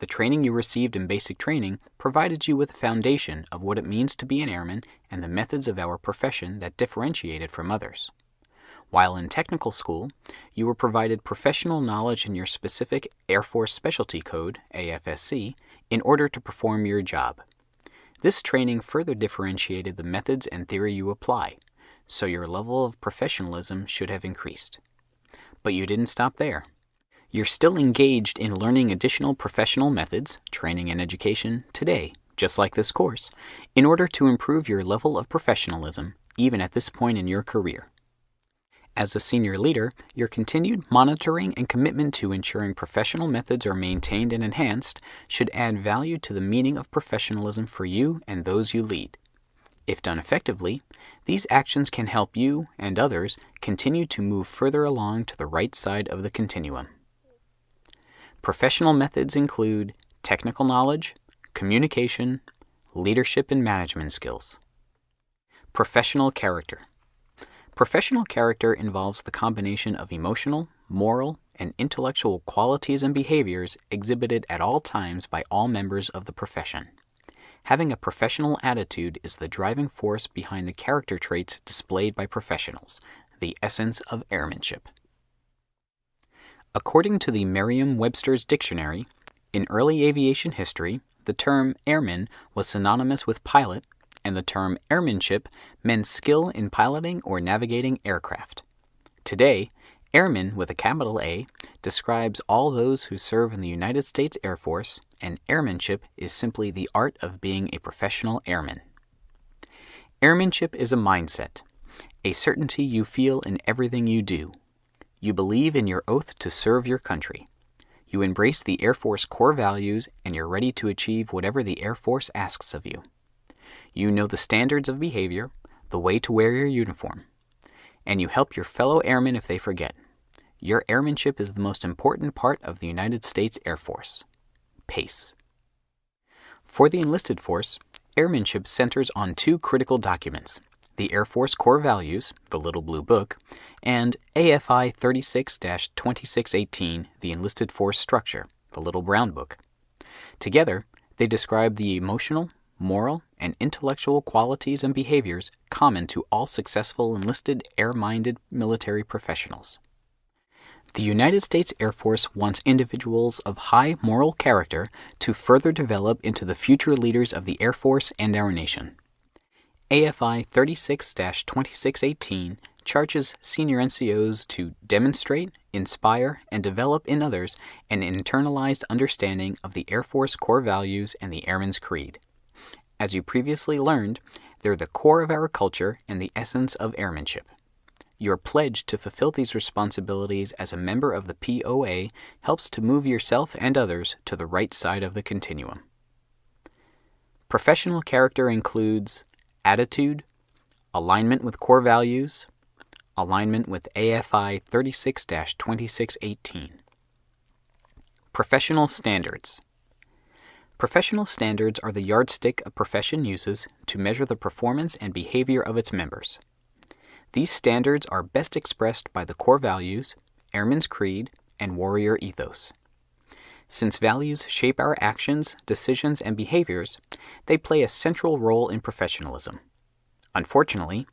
The training you received in basic training provided you with a foundation of what it means to be an airman and the methods of our profession that differentiate it from others. While in technical school, you were provided professional knowledge in your specific Air Force Specialty Code, AFSC, in order to perform your job. This training further differentiated the methods and theory you apply, so your level of professionalism should have increased. But you didn't stop there. You're still engaged in learning additional professional methods, training and education today, just like this course, in order to improve your level of professionalism even at this point in your career. As a senior leader, your continued monitoring and commitment to ensuring professional methods are maintained and enhanced should add value to the meaning of professionalism for you and those you lead. If done effectively, these actions can help you and others continue to move further along to the right side of the continuum. Professional methods include technical knowledge, communication, leadership and management skills. Professional character. Professional character involves the combination of emotional, moral, and intellectual qualities and behaviors exhibited at all times by all members of the profession. Having a professional attitude is the driving force behind the character traits displayed by professionals, the essence of airmanship. According to the Merriam Webster's Dictionary, in early aviation history, the term airman was synonymous with pilot, and the term airmanship meant skill in piloting or navigating aircraft. Today, airman with a capital A describes all those who serve in the United States Air Force, and airmanship is simply the art of being a professional airman. Airmanship is a mindset, a certainty you feel in everything you do. You believe in your oath to serve your country. You embrace the Air Force core values and you're ready to achieve whatever the Air Force asks of you. You know the standards of behavior, the way to wear your uniform, and you help your fellow airmen if they forget. Your airmanship is the most important part of the United States Air Force. PACE. For the enlisted force, airmanship centers on two critical documents the Air Force Core Values, the Little Blue Book, and AFI 36 2618, the Enlisted Force Structure, the Little Brown Book. Together, they describe the emotional, moral, and intellectual qualities and behaviors common to all successful enlisted air minded military professionals. The United States Air Force wants individuals of high moral character to further develop into the future leaders of the Air Force and our nation. AFI 36 2618 charges senior NCOs to demonstrate, inspire, and develop in others an internalized understanding of the Air Force core values and the Airman's Creed. As you previously learned, they're the core of our culture and the essence of airmanship. Your pledge to fulfill these responsibilities as a member of the POA helps to move yourself and others to the right side of the continuum. Professional character includes attitude, alignment with core values, alignment with AFI 36 2618. Professional standards. Professional standards are the yardstick a profession uses to measure the performance and behavior of its members. These standards are best expressed by the core values, Airman's Creed, and Warrior Ethos. Since values shape our actions, decisions, and behaviors, they play a central role in professionalism. Unfortunately,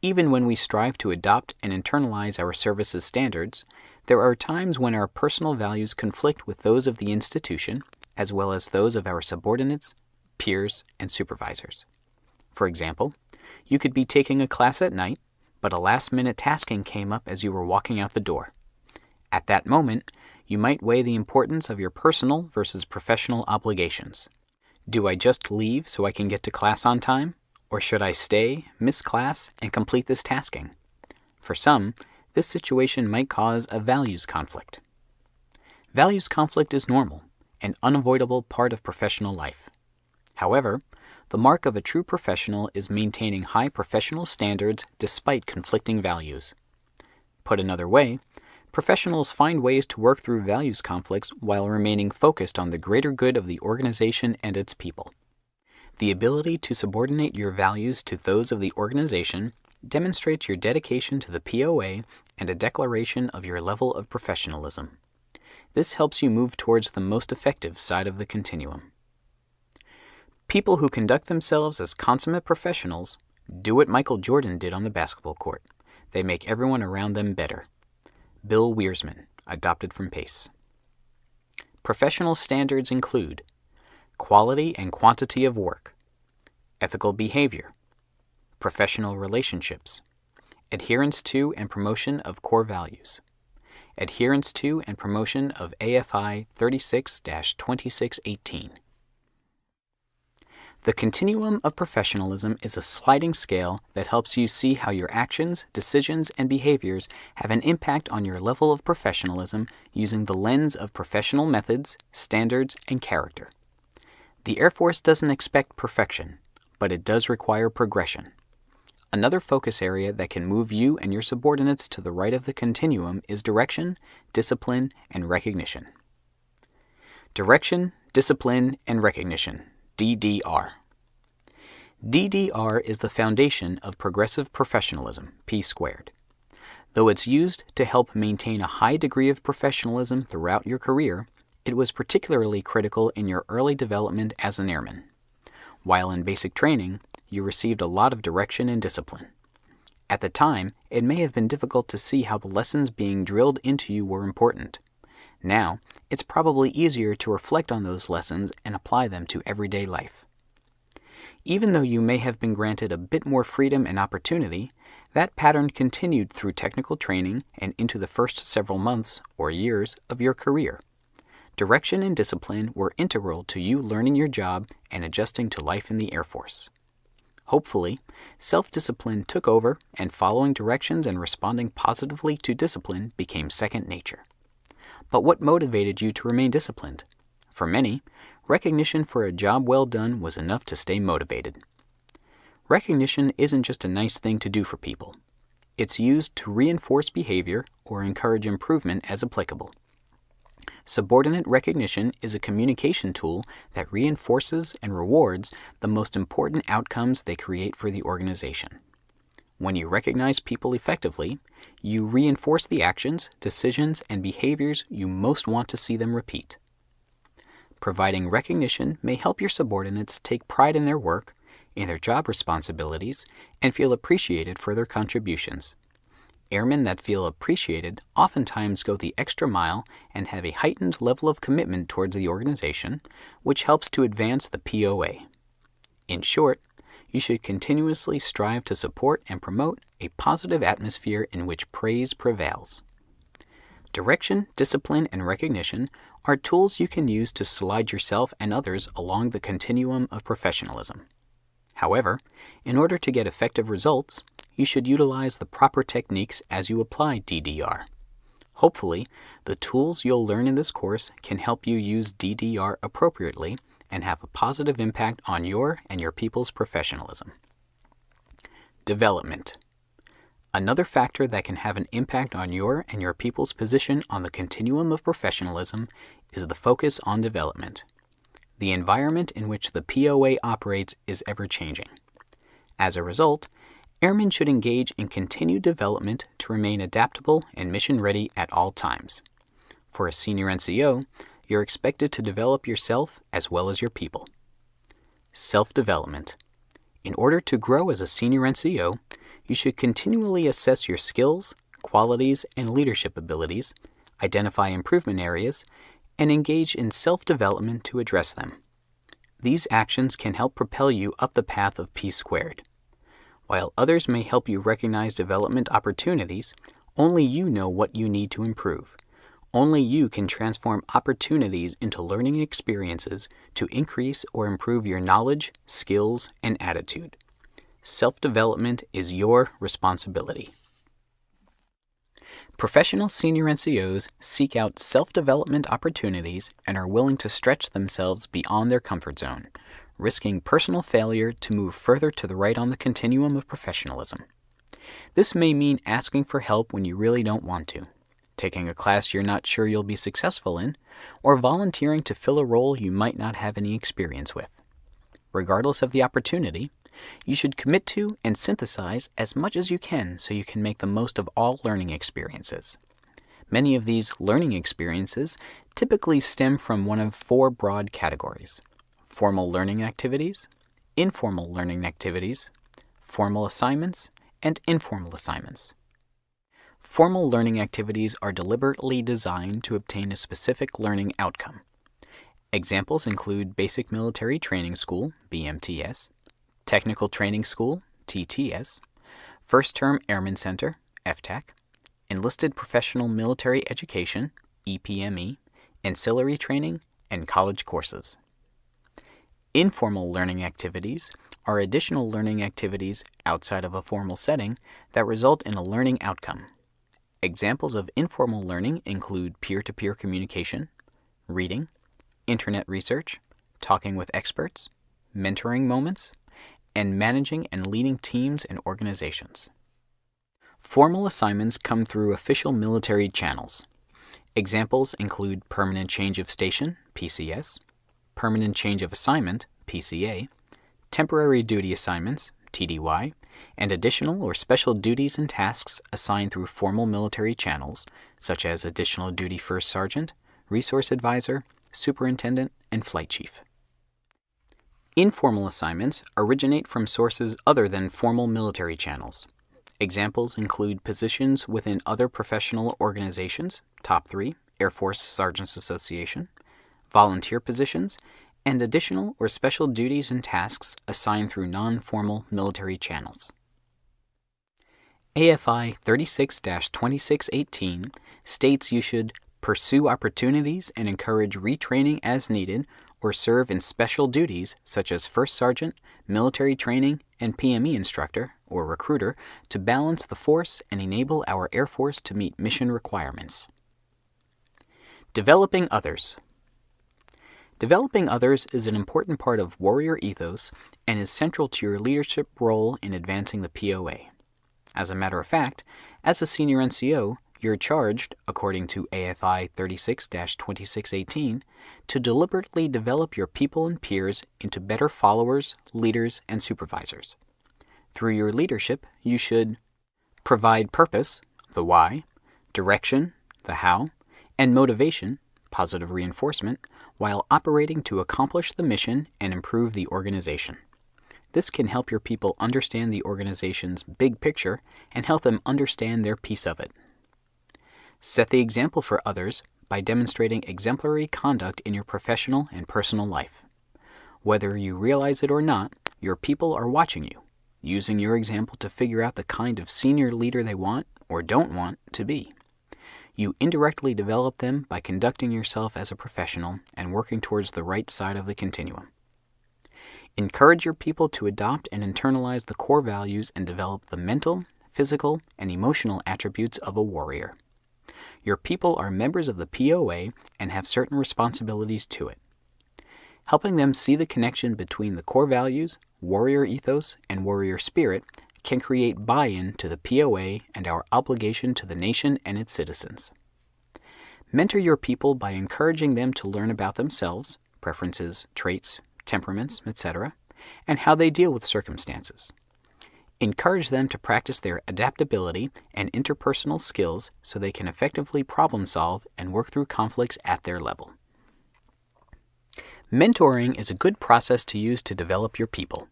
even when we strive to adopt and internalize our service's standards, there are times when our personal values conflict with those of the institution, as well as those of our subordinates, peers, and supervisors. For example, you could be taking a class at night, but a last minute tasking came up as you were walking out the door. At that moment, you might weigh the importance of your personal versus professional obligations. Do I just leave so I can get to class on time? Or should I stay, miss class, and complete this tasking? For some, this situation might cause a values conflict. Values conflict is normal, an unavoidable part of professional life. However, the mark of a true professional is maintaining high professional standards despite conflicting values. Put another way, professionals find ways to work through values conflicts while remaining focused on the greater good of the organization and its people. The ability to subordinate your values to those of the organization demonstrates your dedication to the POA and a declaration of your level of professionalism. This helps you move towards the most effective side of the continuum. People who conduct themselves as consummate professionals do what Michael Jordan did on the basketball court. They make everyone around them better. Bill Wiersman, adopted from Pace. Professional standards include quality and quantity of work, ethical behavior, professional relationships, adherence to and promotion of core values, adherence to and promotion of AFI 36 2618. The continuum of professionalism is a sliding scale that helps you see how your actions, decisions, and behaviors have an impact on your level of professionalism using the lens of professional methods, standards, and character. The Air Force doesn't expect perfection, but it does require progression. Another focus area that can move you and your subordinates to the right of the continuum is direction, discipline, and recognition. Direction, discipline, and recognition DDR. DDR is the foundation of progressive professionalism, P squared. Though it's used to help maintain a high degree of professionalism throughout your career, it was particularly critical in your early development as an airman. While in basic training, you received a lot of direction and discipline. At the time, it may have been difficult to see how the lessons being drilled into you were important. Now, it's probably easier to reflect on those lessons and apply them to everyday life. Even though you may have been granted a bit more freedom and opportunity, that pattern continued through technical training and into the first several months or years of your career. Direction and discipline were integral to you learning your job and adjusting to life in the Air Force. Hopefully, self discipline took over and following directions and responding positively to discipline became second nature. But what motivated you to remain disciplined? For many, recognition for a job well done was enough to stay motivated. Recognition isn't just a nice thing to do for people. It's used to reinforce behavior or encourage improvement as applicable. Subordinate recognition is a communication tool that reinforces and rewards the most important outcomes they create for the organization. When you recognize people effectively, you reinforce the actions, decisions, and behaviors you most want to see them repeat. Providing recognition may help your subordinates take pride in their work, in their job responsibilities, and feel appreciated for their contributions. Airmen that feel appreciated oftentimes go the extra mile and have a heightened level of commitment towards the organization, which helps to advance the POA. In short, you should continuously strive to support and promote a positive atmosphere in which praise prevails. Direction, discipline, and recognition are tools you can use to slide yourself and others along the continuum of professionalism. However, in order to get effective results, you should utilize the proper techniques as you apply DDR. Hopefully, the tools you'll learn in this course can help you use DDR appropriately and have a positive impact on your and your people's professionalism. Development. Another factor that can have an impact on your and your people's position on the continuum of professionalism is the focus on development. The environment in which the POA operates is ever changing. As a result, airmen should engage in continued development to remain adaptable and mission ready at all times. For a senior NCO, you're expected to develop yourself as well as your people. Self development. In order to grow as a senior NCO, you should continually assess your skills, qualities, and leadership abilities, identify improvement areas, and engage in self development to address them. These actions can help propel you up the path of P squared. While others may help you recognize development opportunities, only you know what you need to improve. Only you can transform opportunities into learning experiences to increase or improve your knowledge, skills, and attitude. Self development is your responsibility. Professional senior NCOs seek out self development opportunities and are willing to stretch themselves beyond their comfort zone, risking personal failure to move further to the right on the continuum of professionalism. This may mean asking for help when you really don't want to, taking a class you're not sure you'll be successful in, or volunteering to fill a role you might not have any experience with. Regardless of the opportunity, you should commit to and synthesize as much as you can so you can make the most of all learning experiences. Many of these learning experiences typically stem from one of four broad categories formal learning activities, informal learning activities, formal assignments, and informal assignments. Formal learning activities are deliberately designed to obtain a specific learning outcome. Examples include Basic Military Training School, BMTS, Technical Training School, TTS, First Term Airman Center, FTAC, Enlisted Professional Military Education, EPME, Ancillary Training, and college courses. Informal learning activities are additional learning activities outside of a formal setting that result in a learning outcome. Examples of informal learning include peer to peer communication, reading, internet research, talking with experts, mentoring moments, and managing and leading teams and organizations. Formal assignments come through official military channels. Examples include permanent change of station, PCS, permanent change of assignment, PCA, temporary duty assignments, TDY, and additional or special duties and tasks assigned through formal military channels, such as additional duty first sergeant, resource advisor, superintendent, and flight chief. Informal assignments originate from sources other than formal military channels. Examples include positions within other professional organizations, top three, Air Force Sergeants Association, volunteer positions, and additional or special duties and tasks assigned through non formal military channels. AFI 36 2618 states you should pursue opportunities and encourage retraining as needed, or serve in special duties such as First Sergeant, military training, and PME instructor or recruiter to balance the force and enable our Air Force to meet mission requirements. Developing others. Developing others is an important part of warrior ethos and is central to your leadership role in advancing the POA. As a matter of fact, as a senior NCO, you're charged, according to AFI 36 2618, to deliberately develop your people and peers into better followers, leaders, and supervisors. Through your leadership, you should provide purpose, the why, direction, the how, and motivation, positive reinforcement, while operating to accomplish the mission and improve the organization. This can help your people understand the organization's big picture and help them understand their piece of it. Set the example for others by demonstrating exemplary conduct in your professional and personal life. Whether you realize it or not, your people are watching you, using your example to figure out the kind of senior leader they want or don't want to be. You indirectly develop them by conducting yourself as a professional and working towards the right side of the continuum. Encourage your people to adopt and internalize the core values and develop the mental, physical, and emotional attributes of a warrior. Your people are members of the POA and have certain responsibilities to it. Helping them see the connection between the core values, warrior ethos, and warrior spirit can create buy in to the POA and our obligation to the nation and its citizens. Mentor your people by encouraging them to learn about themselves, preferences, traits, temperaments, etc., and how they deal with circumstances. Encourage them to practice their adaptability and interpersonal skills so they can effectively problem solve and work through conflicts at their level. Mentoring is a good process to use to develop your people.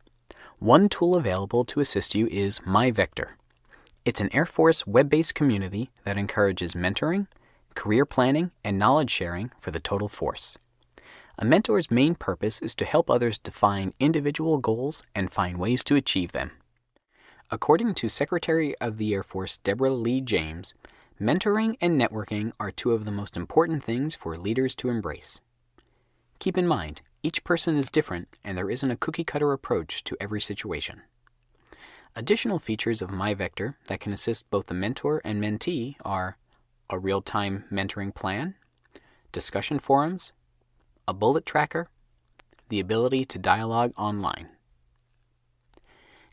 One tool available to assist you is MyVector. It's an Air Force web based community that encourages mentoring, career planning, and knowledge sharing for the total force. A mentor's main purpose is to help others define individual goals and find ways to achieve them. According to Secretary of the Air Force Deborah Lee James, mentoring and networking are two of the most important things for leaders to embrace. Keep in mind, each person is different and there isn't a cookie cutter approach to every situation. Additional features of MyVector that can assist both the mentor and mentee are a real-time mentoring plan, discussion forums, a bullet tracker, the ability to dialogue online.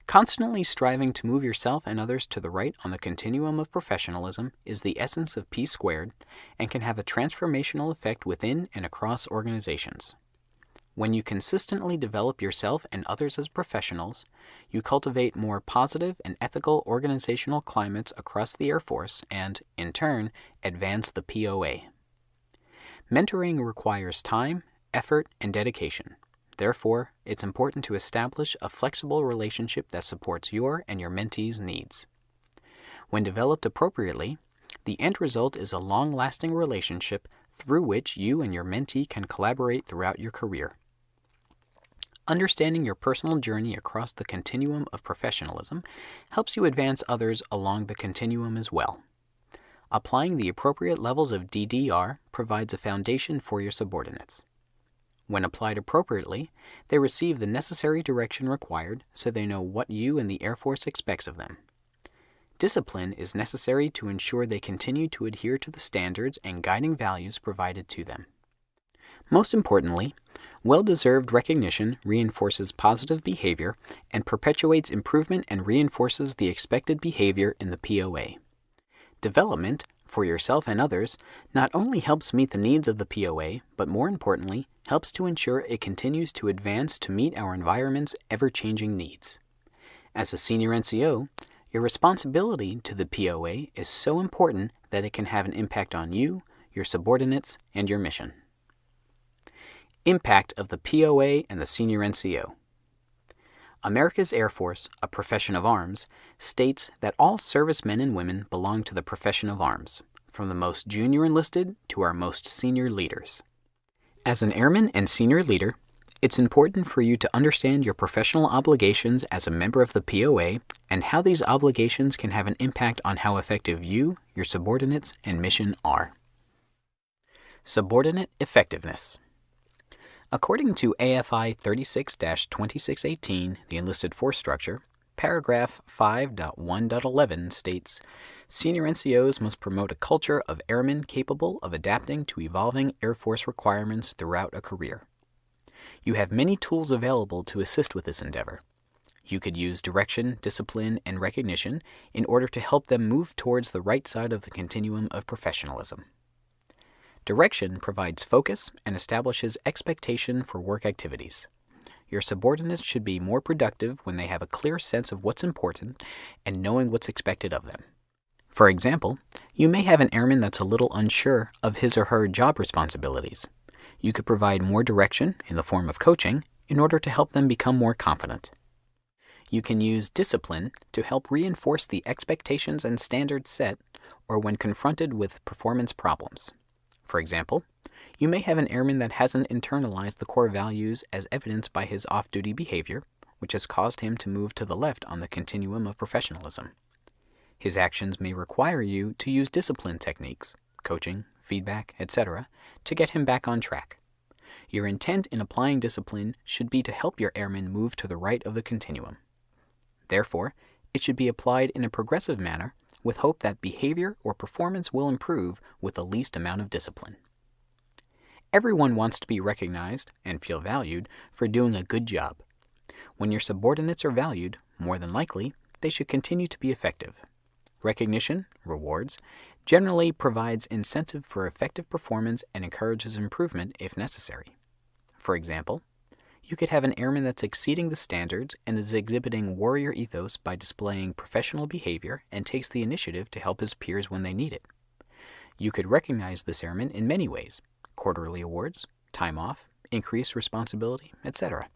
Constantly striving to move yourself and others to the right on the continuum of professionalism is the essence of P squared and can have a transformational effect within and across organizations. When you consistently develop yourself and others as professionals, you cultivate more positive and ethical organizational climates across the Air Force and, in turn, advance the POA. Mentoring requires time, effort, and dedication. Therefore, it's important to establish a flexible relationship that supports your and your mentee's needs. When developed appropriately, the end result is a long lasting relationship through which you and your mentee can collaborate throughout your career. Understanding your personal journey across the continuum of professionalism helps you advance others along the continuum as well. Applying the appropriate levels of DDR provides a foundation for your subordinates. When applied appropriately, they receive the necessary direction required so they know what you and the Air Force expects of them. Discipline is necessary to ensure they continue to adhere to the standards and guiding values provided to them. Most importantly, well deserved recognition reinforces positive behavior and perpetuates improvement and reinforces the expected behavior in the POA. Development, for yourself and others, not only helps meet the needs of the POA, but more importantly, helps to ensure it continues to advance to meet our environment's ever changing needs. As a senior NCO, your responsibility to the POA is so important that it can have an impact on you, your subordinates, and your mission. Impact of the POA and the Senior NCO. America's Air Force, a profession of arms, states that all servicemen and women belong to the profession of arms, from the most junior enlisted to our most senior leaders. As an airman and senior leader, it's important for you to understand your professional obligations as a member of the POA and how these obligations can have an impact on how effective you, your subordinates, and mission are. Subordinate Effectiveness According to AFI 36 2618, the enlisted force structure, paragraph 5.1.11 states Senior NCOs must promote a culture of airmen capable of adapting to evolving Air Force requirements throughout a career. You have many tools available to assist with this endeavor. You could use direction, discipline, and recognition in order to help them move towards the right side of the continuum of professionalism. Direction provides focus and establishes expectation for work activities. Your subordinates should be more productive when they have a clear sense of what's important and knowing what's expected of them. For example, you may have an airman that's a little unsure of his or her job responsibilities. You could provide more direction in the form of coaching in order to help them become more confident. You can use discipline to help reinforce the expectations and standards set or when confronted with performance problems. For example, you may have an airman that hasn't internalized the core values as evidenced by his off duty behavior, which has caused him to move to the left on the continuum of professionalism. His actions may require you to use discipline techniques, coaching, feedback, etc., to get him back on track. Your intent in applying discipline should be to help your airman move to the right of the continuum. Therefore, it should be applied in a progressive manner with hope that behavior or performance will improve with the least amount of discipline. Everyone wants to be recognized and feel valued for doing a good job. When your subordinates are valued, more than likely, they should continue to be effective. Recognition, rewards, generally provides incentive for effective performance and encourages improvement if necessary. For example, you could have an airman that's exceeding the standards and is exhibiting warrior ethos by displaying professional behavior and takes the initiative to help his peers when they need it. You could recognize this airman in many ways quarterly awards, time off, increased responsibility, etc.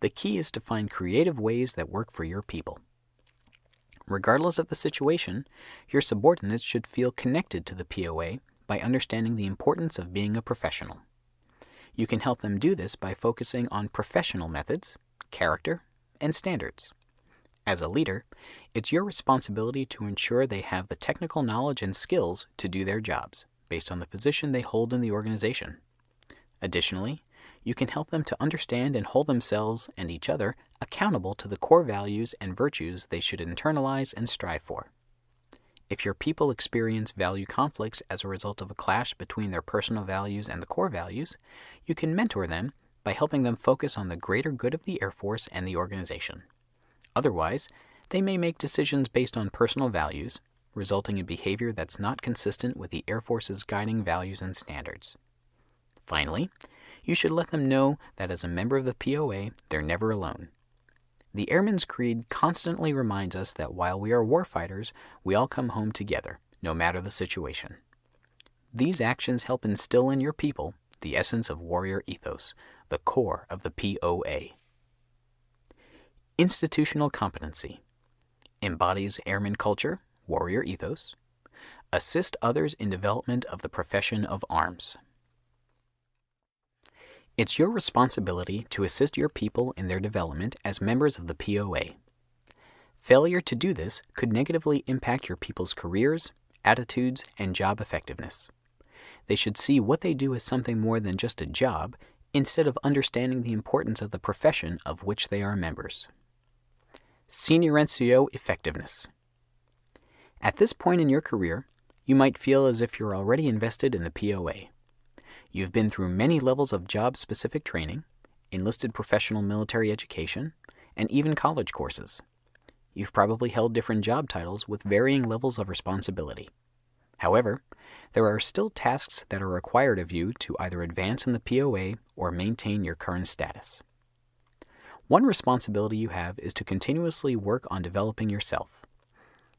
The key is to find creative ways that work for your people. Regardless of the situation, your subordinates should feel connected to the POA by understanding the importance of being a professional. You can help them do this by focusing on professional methods, character, and standards. As a leader, it's your responsibility to ensure they have the technical knowledge and skills to do their jobs based on the position they hold in the organization. Additionally, you can help them to understand and hold themselves and each other accountable to the core values and virtues they should internalize and strive for. If your people experience value conflicts as a result of a clash between their personal values and the core values, you can mentor them by helping them focus on the greater good of the Air Force and the organization. Otherwise, they may make decisions based on personal values, resulting in behavior that's not consistent with the Air Force's guiding values and standards. Finally, you should let them know that as a member of the POA, they're never alone. The Airman's Creed constantly reminds us that while we are warfighters, we all come home together, no matter the situation. These actions help instill in your people the essence of warrior ethos, the core of the POA. Institutional competency embodies airman culture, warrior ethos, assist others in development of the profession of arms. It's your responsibility to assist your people in their development as members of the POA. Failure to do this could negatively impact your people's careers, attitudes, and job effectiveness. They should see what they do as something more than just a job instead of understanding the importance of the profession of which they are members. Senior NCO Effectiveness At this point in your career, you might feel as if you're already invested in the POA. You've been through many levels of job specific training, enlisted professional military education, and even college courses. You've probably held different job titles with varying levels of responsibility. However, there are still tasks that are required of you to either advance in the POA or maintain your current status. One responsibility you have is to continuously work on developing yourself.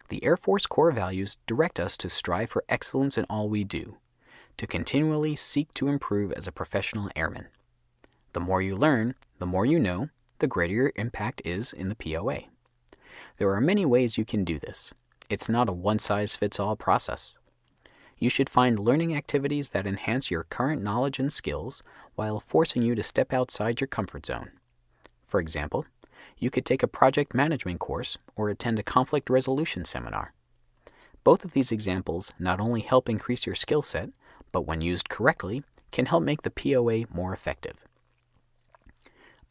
The Air Force core values direct us to strive for excellence in all we do, to continually seek to improve as a professional airman. The more you learn, the more you know, the greater your impact is in the POA. There are many ways you can do this. It's not a one size fits all process. You should find learning activities that enhance your current knowledge and skills while forcing you to step outside your comfort zone. For example, you could take a project management course or attend a conflict resolution seminar. Both of these examples not only help increase your skill set, but when used correctly, can help make the POA more effective.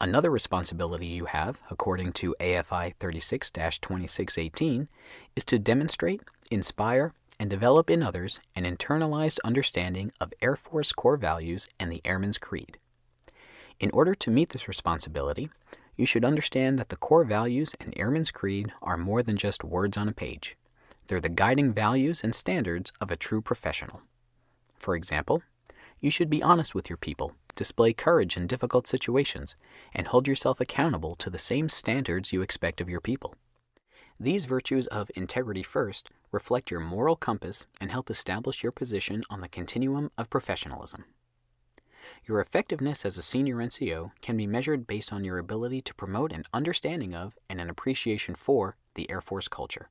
Another responsibility you have, according to AFI 36 2618, is to demonstrate, inspire, and develop in others an internalized understanding of Air Force core values and the Airman's Creed. In order to meet this responsibility, you should understand that the core values and Airman's Creed are more than just words on a page. They're the guiding values and standards of a true professional. For example, you should be honest with your people, display courage in difficult situations, and hold yourself accountable to the same standards you expect of your people. These virtues of integrity first reflect your moral compass and help establish your position on the continuum of professionalism. Your effectiveness as a senior NCO can be measured based on your ability to promote an understanding of and an appreciation for the Air Force culture.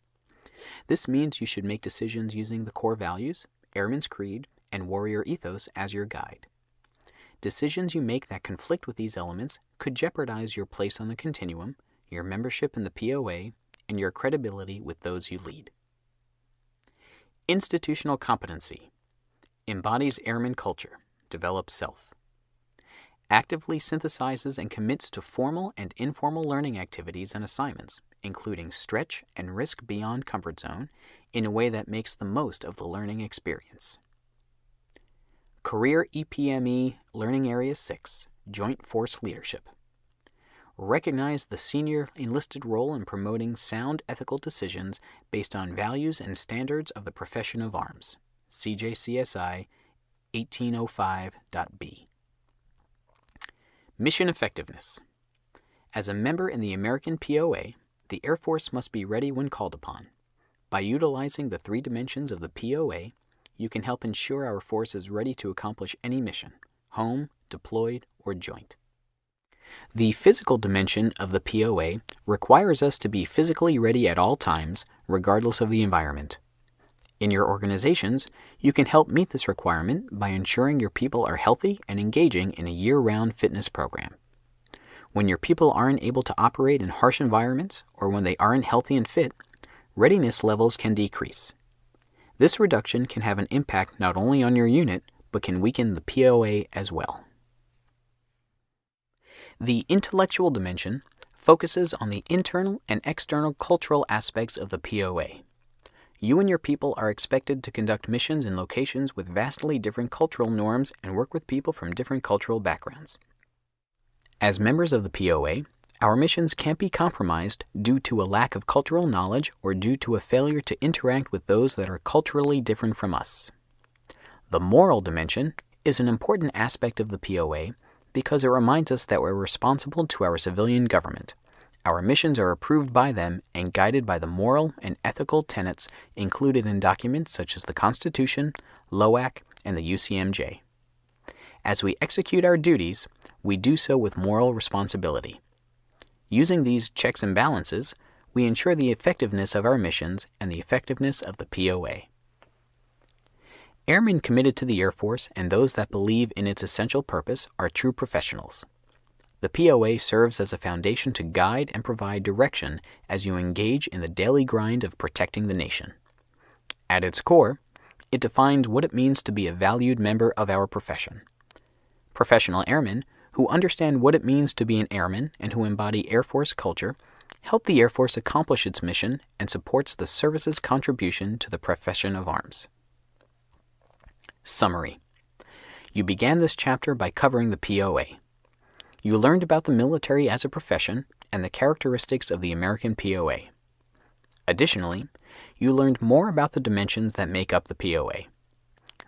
This means you should make decisions using the core values, Airman's Creed, and warrior ethos as your guide. Decisions you make that conflict with these elements could jeopardize your place on the continuum, your membership in the POA, and your credibility with those you lead. Institutional competency embodies airman culture, develops self, actively synthesizes and commits to formal and informal learning activities and assignments, including stretch and risk beyond comfort zone, in a way that makes the most of the learning experience. Career EPME Learning Area 6 Joint Force Leadership. Recognize the senior enlisted role in promoting sound ethical decisions based on values and standards of the profession of arms. CJCSI 1805.b. Mission Effectiveness. As a member in the American POA, the Air Force must be ready when called upon. By utilizing the three dimensions of the POA, you can help ensure our force is ready to accomplish any mission, home, deployed, or joint. The physical dimension of the POA requires us to be physically ready at all times, regardless of the environment. In your organizations, you can help meet this requirement by ensuring your people are healthy and engaging in a year round fitness program. When your people aren't able to operate in harsh environments or when they aren't healthy and fit, readiness levels can decrease. This reduction can have an impact not only on your unit, but can weaken the POA as well. The intellectual dimension focuses on the internal and external cultural aspects of the POA. You and your people are expected to conduct missions in locations with vastly different cultural norms and work with people from different cultural backgrounds. As members of the POA, our missions can't be compromised due to a lack of cultural knowledge or due to a failure to interact with those that are culturally different from us. The moral dimension is an important aspect of the POA because it reminds us that we're responsible to our civilian government. Our missions are approved by them and guided by the moral and ethical tenets included in documents such as the Constitution, LOAC, and the UCMJ. As we execute our duties, we do so with moral responsibility. Using these checks and balances, we ensure the effectiveness of our missions and the effectiveness of the POA. Airmen committed to the Air Force and those that believe in its essential purpose are true professionals. The POA serves as a foundation to guide and provide direction as you engage in the daily grind of protecting the nation. At its core, it defines what it means to be a valued member of our profession. Professional airmen who understand what it means to be an airman and who embody Air Force culture help the Air Force accomplish its mission and supports the service's contribution to the profession of arms. Summary You began this chapter by covering the POA. You learned about the military as a profession and the characteristics of the American POA. Additionally, you learned more about the dimensions that make up the POA.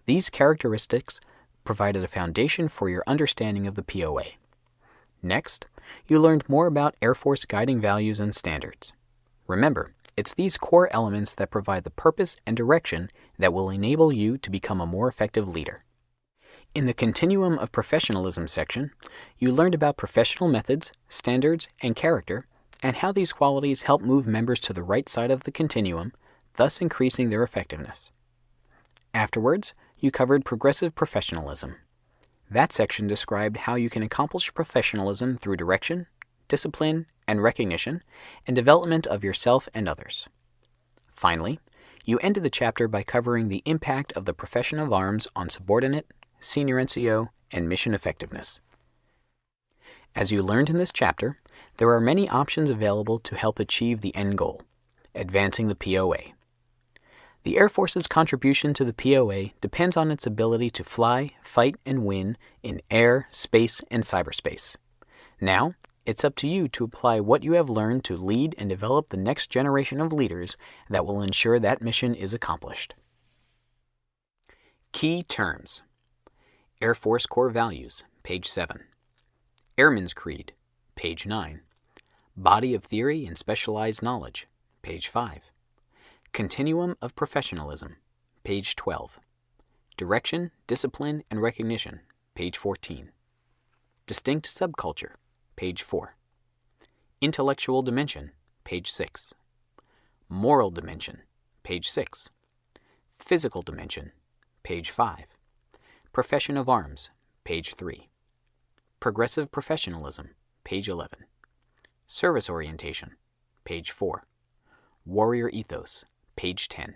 These characteristics provided a foundation for your understanding of the POA. Next, you learned more about Air Force guiding values and standards. Remember, it's these core elements that provide the purpose and direction that will enable you to become a more effective leader. In the Continuum of Professionalism section, you learned about professional methods, standards, and character, and how these qualities help move members to the right side of the continuum, thus increasing their effectiveness. Afterwards, you covered progressive professionalism. That section described how you can accomplish professionalism through direction, discipline, and recognition, and development of yourself and others. Finally, you ended the chapter by covering the impact of the profession of arms on subordinate, senior NCO, and mission effectiveness. As you learned in this chapter, there are many options available to help achieve the end goal, advancing the POA. The Air Force's contribution to the POA depends on its ability to fly, fight, and win in air, space, and cyberspace. Now, it's up to you to apply what you have learned to lead and develop the next generation of leaders that will ensure that mission is accomplished. Key Terms Air Force Core Values, page 7. Airman's Creed, page 9. Body of Theory and Specialized Knowledge, page 5. Continuum of Professionalism, page 12. Direction, Discipline, and Recognition, page 14. Distinct Subculture, page 4. Intellectual Dimension, page 6. Moral Dimension, page 6. Physical Dimension, page 5. Profession of Arms, page 3. Progressive Professionalism, page 11. Service Orientation, page 4. Warrior Ethos, page 10.